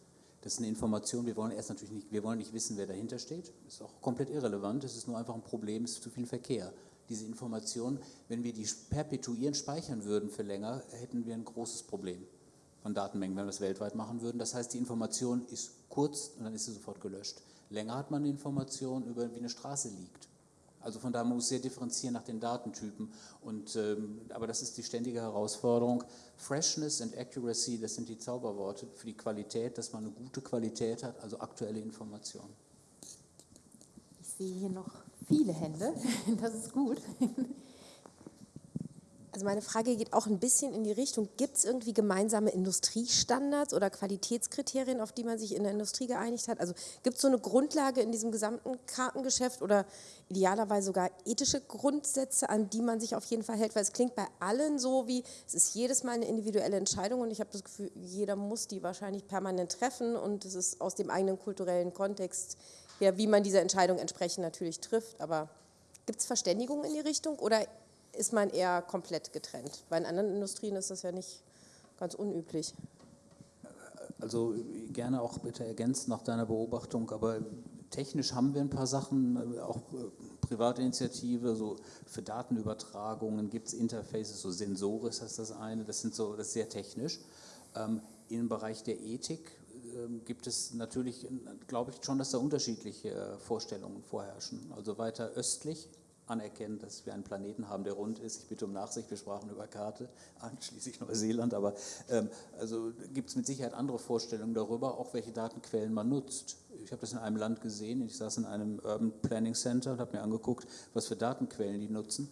Das ist eine Information, wir wollen erst natürlich nicht, wir wollen nicht wissen, wer dahinter steht. Das ist auch komplett irrelevant, es ist nur einfach ein Problem, es ist zu viel Verkehr. Diese Information, wenn wir die perpetuieren, speichern würden für länger, hätten wir ein großes Problem von Datenmengen, wenn wir es weltweit machen würden. Das heißt, die Information ist kurz und dann ist sie sofort gelöscht. Länger hat man eine Information über, wie eine Straße liegt. Also von daher muss sehr differenzieren nach den Datentypen. Und, ähm, aber das ist die ständige Herausforderung. Freshness and Accuracy, das sind die Zauberworte für die Qualität, dass man eine gute Qualität hat, also aktuelle Informationen. Ich sehe hier noch viele Hände, das ist gut. Also meine Frage geht auch ein bisschen in die Richtung, gibt es irgendwie gemeinsame Industriestandards oder Qualitätskriterien, auf die man sich in der Industrie geeinigt hat? Also gibt es so eine Grundlage in diesem gesamten Kartengeschäft oder idealerweise sogar ethische Grundsätze, an die man sich auf jeden Fall hält? Weil es klingt bei allen so wie, es ist jedes Mal eine individuelle Entscheidung und ich habe das Gefühl, jeder muss die wahrscheinlich permanent treffen und es ist aus dem eigenen kulturellen Kontext her, wie man diese Entscheidung entsprechend natürlich trifft. Aber gibt es Verständigung in die Richtung oder ist man eher komplett getrennt. Bei anderen Industrien ist das ja nicht ganz unüblich. Also gerne auch bitte ergänzt nach deiner Beobachtung, aber technisch haben wir ein paar Sachen, auch äh, Privatinitiative, so für Datenübertragungen gibt es Interfaces, so Sensoris heißt das eine, das sind so, das ist sehr technisch. Ähm, Im Bereich der Ethik ähm, gibt es natürlich, glaube ich schon, dass da unterschiedliche äh, Vorstellungen vorherrschen. Also weiter östlich anerkennen, dass wir einen Planeten haben, der rund ist. Ich bitte um Nachsicht, wir sprachen über Karte, einschließlich Neuseeland, aber ähm, also gibt es mit Sicherheit andere Vorstellungen darüber, auch welche Datenquellen man nutzt. Ich habe das in einem Land gesehen, ich saß in einem Urban Planning Center und habe mir angeguckt, was für Datenquellen die nutzen.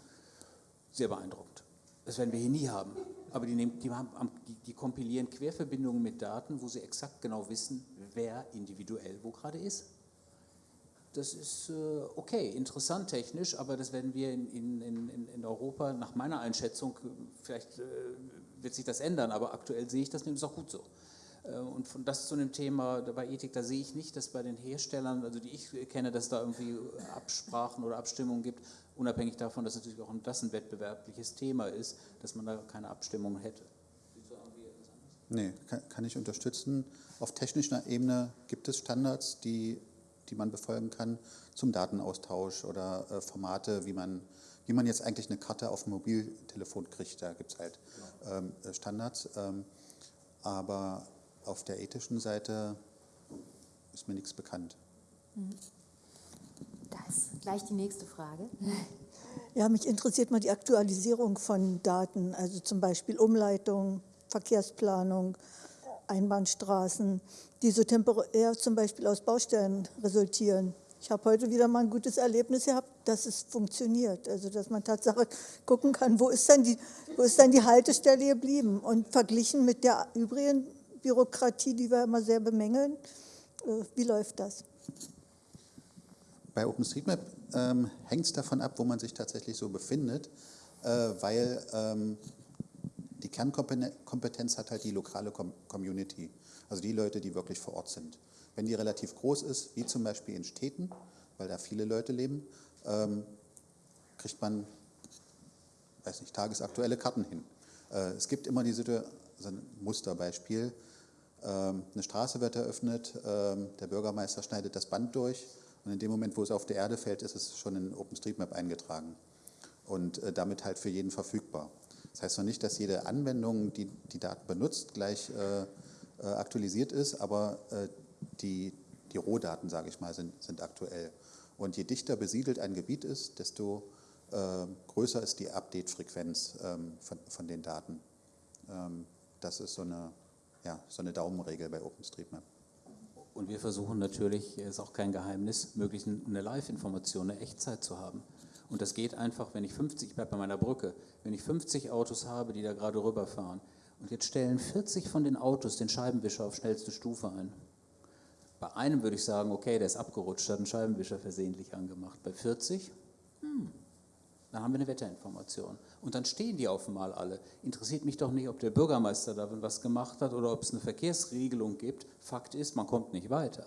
Sehr beeindruckend. Das werden wir hier nie haben. Aber die, nehmen, die, haben, die, die kompilieren Querverbindungen mit Daten, wo sie exakt genau wissen, wer individuell wo gerade ist das ist äh, okay, interessant technisch, aber das werden wir in, in, in, in Europa nach meiner Einschätzung, vielleicht äh, wird sich das ändern, aber aktuell sehe ich das nämlich auch gut so. Äh, und von das zu einem Thema bei Ethik, da sehe ich nicht, dass bei den Herstellern, also die ich kenne, dass da irgendwie Absprachen oder Abstimmungen gibt, unabhängig davon, dass natürlich auch das ein wettbewerbliches Thema ist, dass man da keine Abstimmung hätte. Nee, kann, kann ich unterstützen. Auf technischer Ebene gibt es Standards, die die man befolgen kann, zum Datenaustausch oder äh, Formate, wie man, wie man jetzt eigentlich eine Karte auf dem Mobiltelefon kriegt. Da gibt es halt ähm, Standards. Ähm, aber auf der ethischen Seite ist mir nichts bekannt. Mhm. Da ist gleich die nächste Frage. Ja, mich interessiert mal die Aktualisierung von Daten, also zum Beispiel Umleitung, Verkehrsplanung, Einbahnstraßen, die so temporär zum Beispiel aus Baustellen resultieren. Ich habe heute wieder mal ein gutes Erlebnis gehabt, dass es funktioniert. Also dass man Tatsache gucken kann, wo ist denn die, wo ist denn die Haltestelle geblieben? Und verglichen mit der übrigen Bürokratie, die wir immer sehr bemängeln, äh, wie läuft das? Bei OpenStreetMap ähm, hängt es davon ab, wo man sich tatsächlich so befindet, äh, weil ähm, die Kernkompetenz hat halt die lokale Community, also die Leute, die wirklich vor Ort sind. Wenn die relativ groß ist, wie zum Beispiel in Städten, weil da viele Leute leben, ähm, kriegt man, weiß nicht, tagesaktuelle Karten hin. Äh, es gibt immer diese, also ein Musterbeispiel, ähm, eine Straße wird eröffnet, ähm, der Bürgermeister schneidet das Band durch und in dem Moment, wo es auf der Erde fällt, ist es schon in OpenStreetMap eingetragen und äh, damit halt für jeden verfügbar. Das heißt noch nicht, dass jede Anwendung, die die Daten benutzt, gleich äh, äh, aktualisiert ist, aber äh, die, die Rohdaten, sage ich mal, sind, sind aktuell. Und je dichter besiedelt ein Gebiet ist, desto äh, größer ist die Update-Frequenz ähm, von, von den Daten. Ähm, das ist so eine, ja, so eine Daumenregel bei OpenStreetMap. Und wir versuchen natürlich, ist auch kein Geheimnis, möglichst eine Live-Information, eine Echtzeit zu haben. Und das geht einfach, wenn ich 50, ich bleibe bei meiner Brücke, wenn ich 50 Autos habe, die da gerade rüberfahren und jetzt stellen 40 von den Autos den Scheibenwischer auf schnellste Stufe ein. Bei einem würde ich sagen, okay, der ist abgerutscht, hat einen Scheibenwischer versehentlich angemacht. Bei 40, hm, dann haben wir eine Wetterinformation. Und dann stehen die auf einmal alle. Interessiert mich doch nicht, ob der Bürgermeister da was gemacht hat oder ob es eine Verkehrsregelung gibt. Fakt ist, man kommt nicht weiter.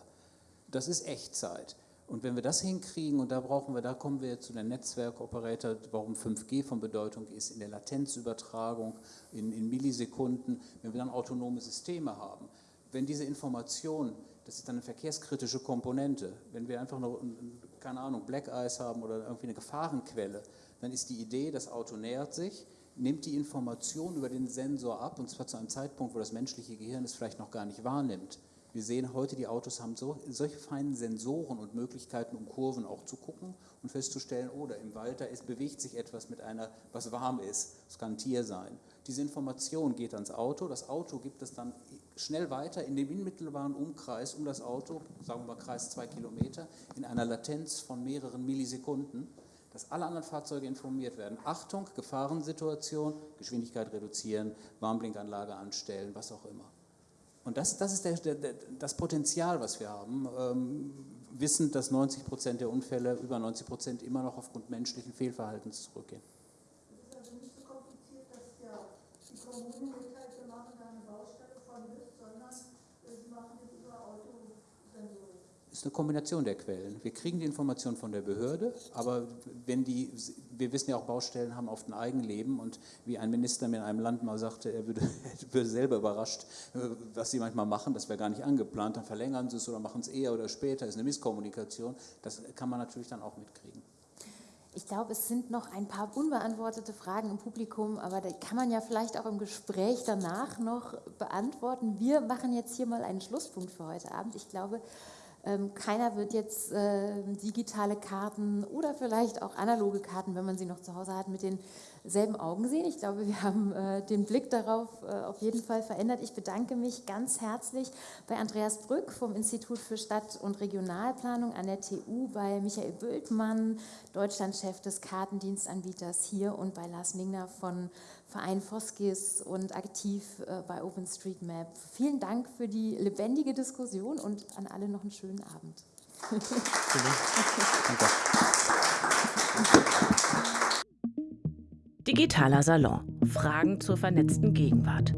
Das ist Echtzeit. Und wenn wir das hinkriegen, und da brauchen wir, da kommen wir zu den Netzwerkoperator, warum 5G von Bedeutung ist, in der Latenzübertragung, in, in Millisekunden, wenn wir dann autonome Systeme haben. wenn diese Information, das ist dann eine verkehrskritische Komponente, wenn wir einfach noch, keine Ahnung, Black Eyes haben oder irgendwie eine Gefahrenquelle, dann ist die Idee, das Auto nähert sich, nimmt die Information über den Sensor ab, und zwar zu einem Zeitpunkt, wo das menschliche Gehirn es vielleicht noch gar nicht wahrnimmt. Wir sehen heute, die Autos haben so, solche feinen Sensoren und Möglichkeiten, um Kurven auch zu gucken und festzustellen, oder oh, im Wald da ist, bewegt sich etwas mit einer, was warm ist. Das kann ein Tier sein. Diese Information geht ans Auto. Das Auto gibt es dann schnell weiter in dem unmittelbaren Umkreis um das Auto, sagen wir mal Kreis zwei Kilometer, in einer Latenz von mehreren Millisekunden, dass alle anderen Fahrzeuge informiert werden. Achtung, Gefahrensituation, Geschwindigkeit reduzieren, Warnblinkanlage anstellen, was auch immer. Und das, das ist der, der, das Potenzial, was wir haben, ähm, wissend, dass 90 Prozent der Unfälle, über 90 Prozent immer noch aufgrund menschlichen Fehlverhaltens zurückgehen. Es ist also nicht so kompliziert, dass ja die Kommunen mitteilt, wir machen da eine Baustelle von bis, sondern sie machen das über Autosensorik. Es ist eine Kombination der Quellen. Wir kriegen die Information von der Behörde, aber wenn die wir wissen ja auch, Baustellen haben oft ein Eigenleben und wie ein Minister mir in einem Land mal sagte, er würde, würde selber überrascht, äh, was sie manchmal machen, das wäre gar nicht angeplant, dann verlängern sie es oder machen es eher oder später, ist eine Misskommunikation. Das kann man natürlich dann auch mitkriegen. Ich glaube, es sind noch ein paar unbeantwortete Fragen im Publikum, aber da kann man ja vielleicht auch im Gespräch danach noch beantworten. Wir machen jetzt hier mal einen Schlusspunkt für heute Abend. Ich glaube, keiner wird jetzt äh, digitale Karten oder vielleicht auch analoge Karten, wenn man sie noch zu Hause hat, mit denselben Augen sehen. Ich glaube, wir haben äh, den Blick darauf äh, auf jeden Fall verändert. Ich bedanke mich ganz herzlich bei Andreas Brück vom Institut für Stadt- und Regionalplanung an der TU, bei Michael Bültmann, Deutschlandchef des Kartendienstanbieters hier und bei Lars Mingner von Verein Foskis und aktiv äh, bei OpenStreetMap. Vielen Dank für die lebendige Diskussion und an alle noch einen schönen Abend. Digitaler Salon. Fragen zur vernetzten Gegenwart.